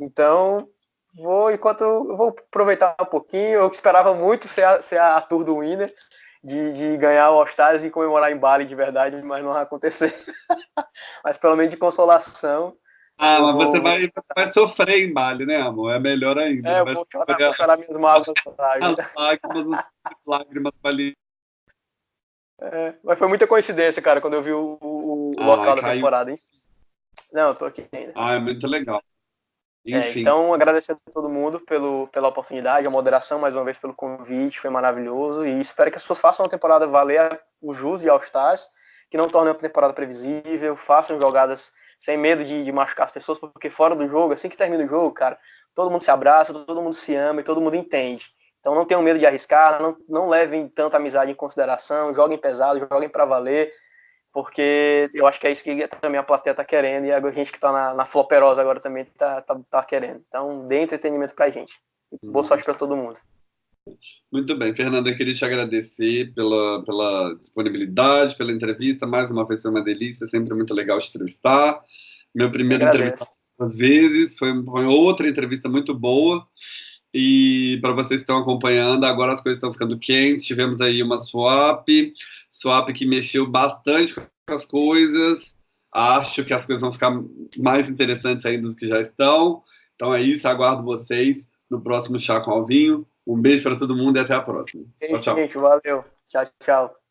então vou, enquanto eu vou aproveitar um pouquinho, eu esperava muito ser a, ser a tour do Winner, de, de ganhar o All-Stars e comemorar em Bali de verdade, mas não vai acontecer. *laughs* mas pelo menos de consolação. Ah, mas vou... você vai, vai sofrer em Bali, né, amor? É melhor ainda. É, eu vou chorar, vou chorar minhas mágoas. *laughs* As lágrimas, *laughs* lágrimas ali. É, mas foi muita coincidência, cara, quando eu vi o, o, ah, local da temporada, hein? Não, eu tô aqui ainda. Ah, é muito legal. É, então, agradecer a todo mundo pelo, pela oportunidade, a moderação, mais uma vez, pelo convite, foi maravilhoso. E espero que as pessoas façam uma temporada valer o jus de All-Stars, que não torne uma temporada previsível, façam jogadas sem medo de, de machucar as pessoas, porque fora do jogo, assim que termina o jogo, cara, todo mundo se abraça, todo mundo se ama e todo mundo entende. Então não tenham medo de arriscar, não, não levem tanta amizade em consideração, joguem pesado, joguem para valer, porque eu acho que é isso que também a plateia está querendo e a gente que está na, na floperosa agora também está tá, tá querendo. Então dê entretenimento para a gente. Boa sorte para todo mundo. Muito bem, Fernanda, eu queria te agradecer pela, pela disponibilidade, pela entrevista. Mais uma vez foi uma delícia, sempre muito legal te entrevistar. Meu primeiro entrevista às vezes, foi, foi outra entrevista muito boa. E para vocês que estão acompanhando, agora as coisas estão ficando quentes. Tivemos aí uma swap, swap que mexeu bastante com as coisas. Acho que as coisas vão ficar mais interessantes ainda do que já estão. Então é isso, aguardo vocês no próximo Chá com Alvinho. Um beijo para todo mundo e até a próxima. Tchau, tchau. Gente, valeu. Tchau, tchau.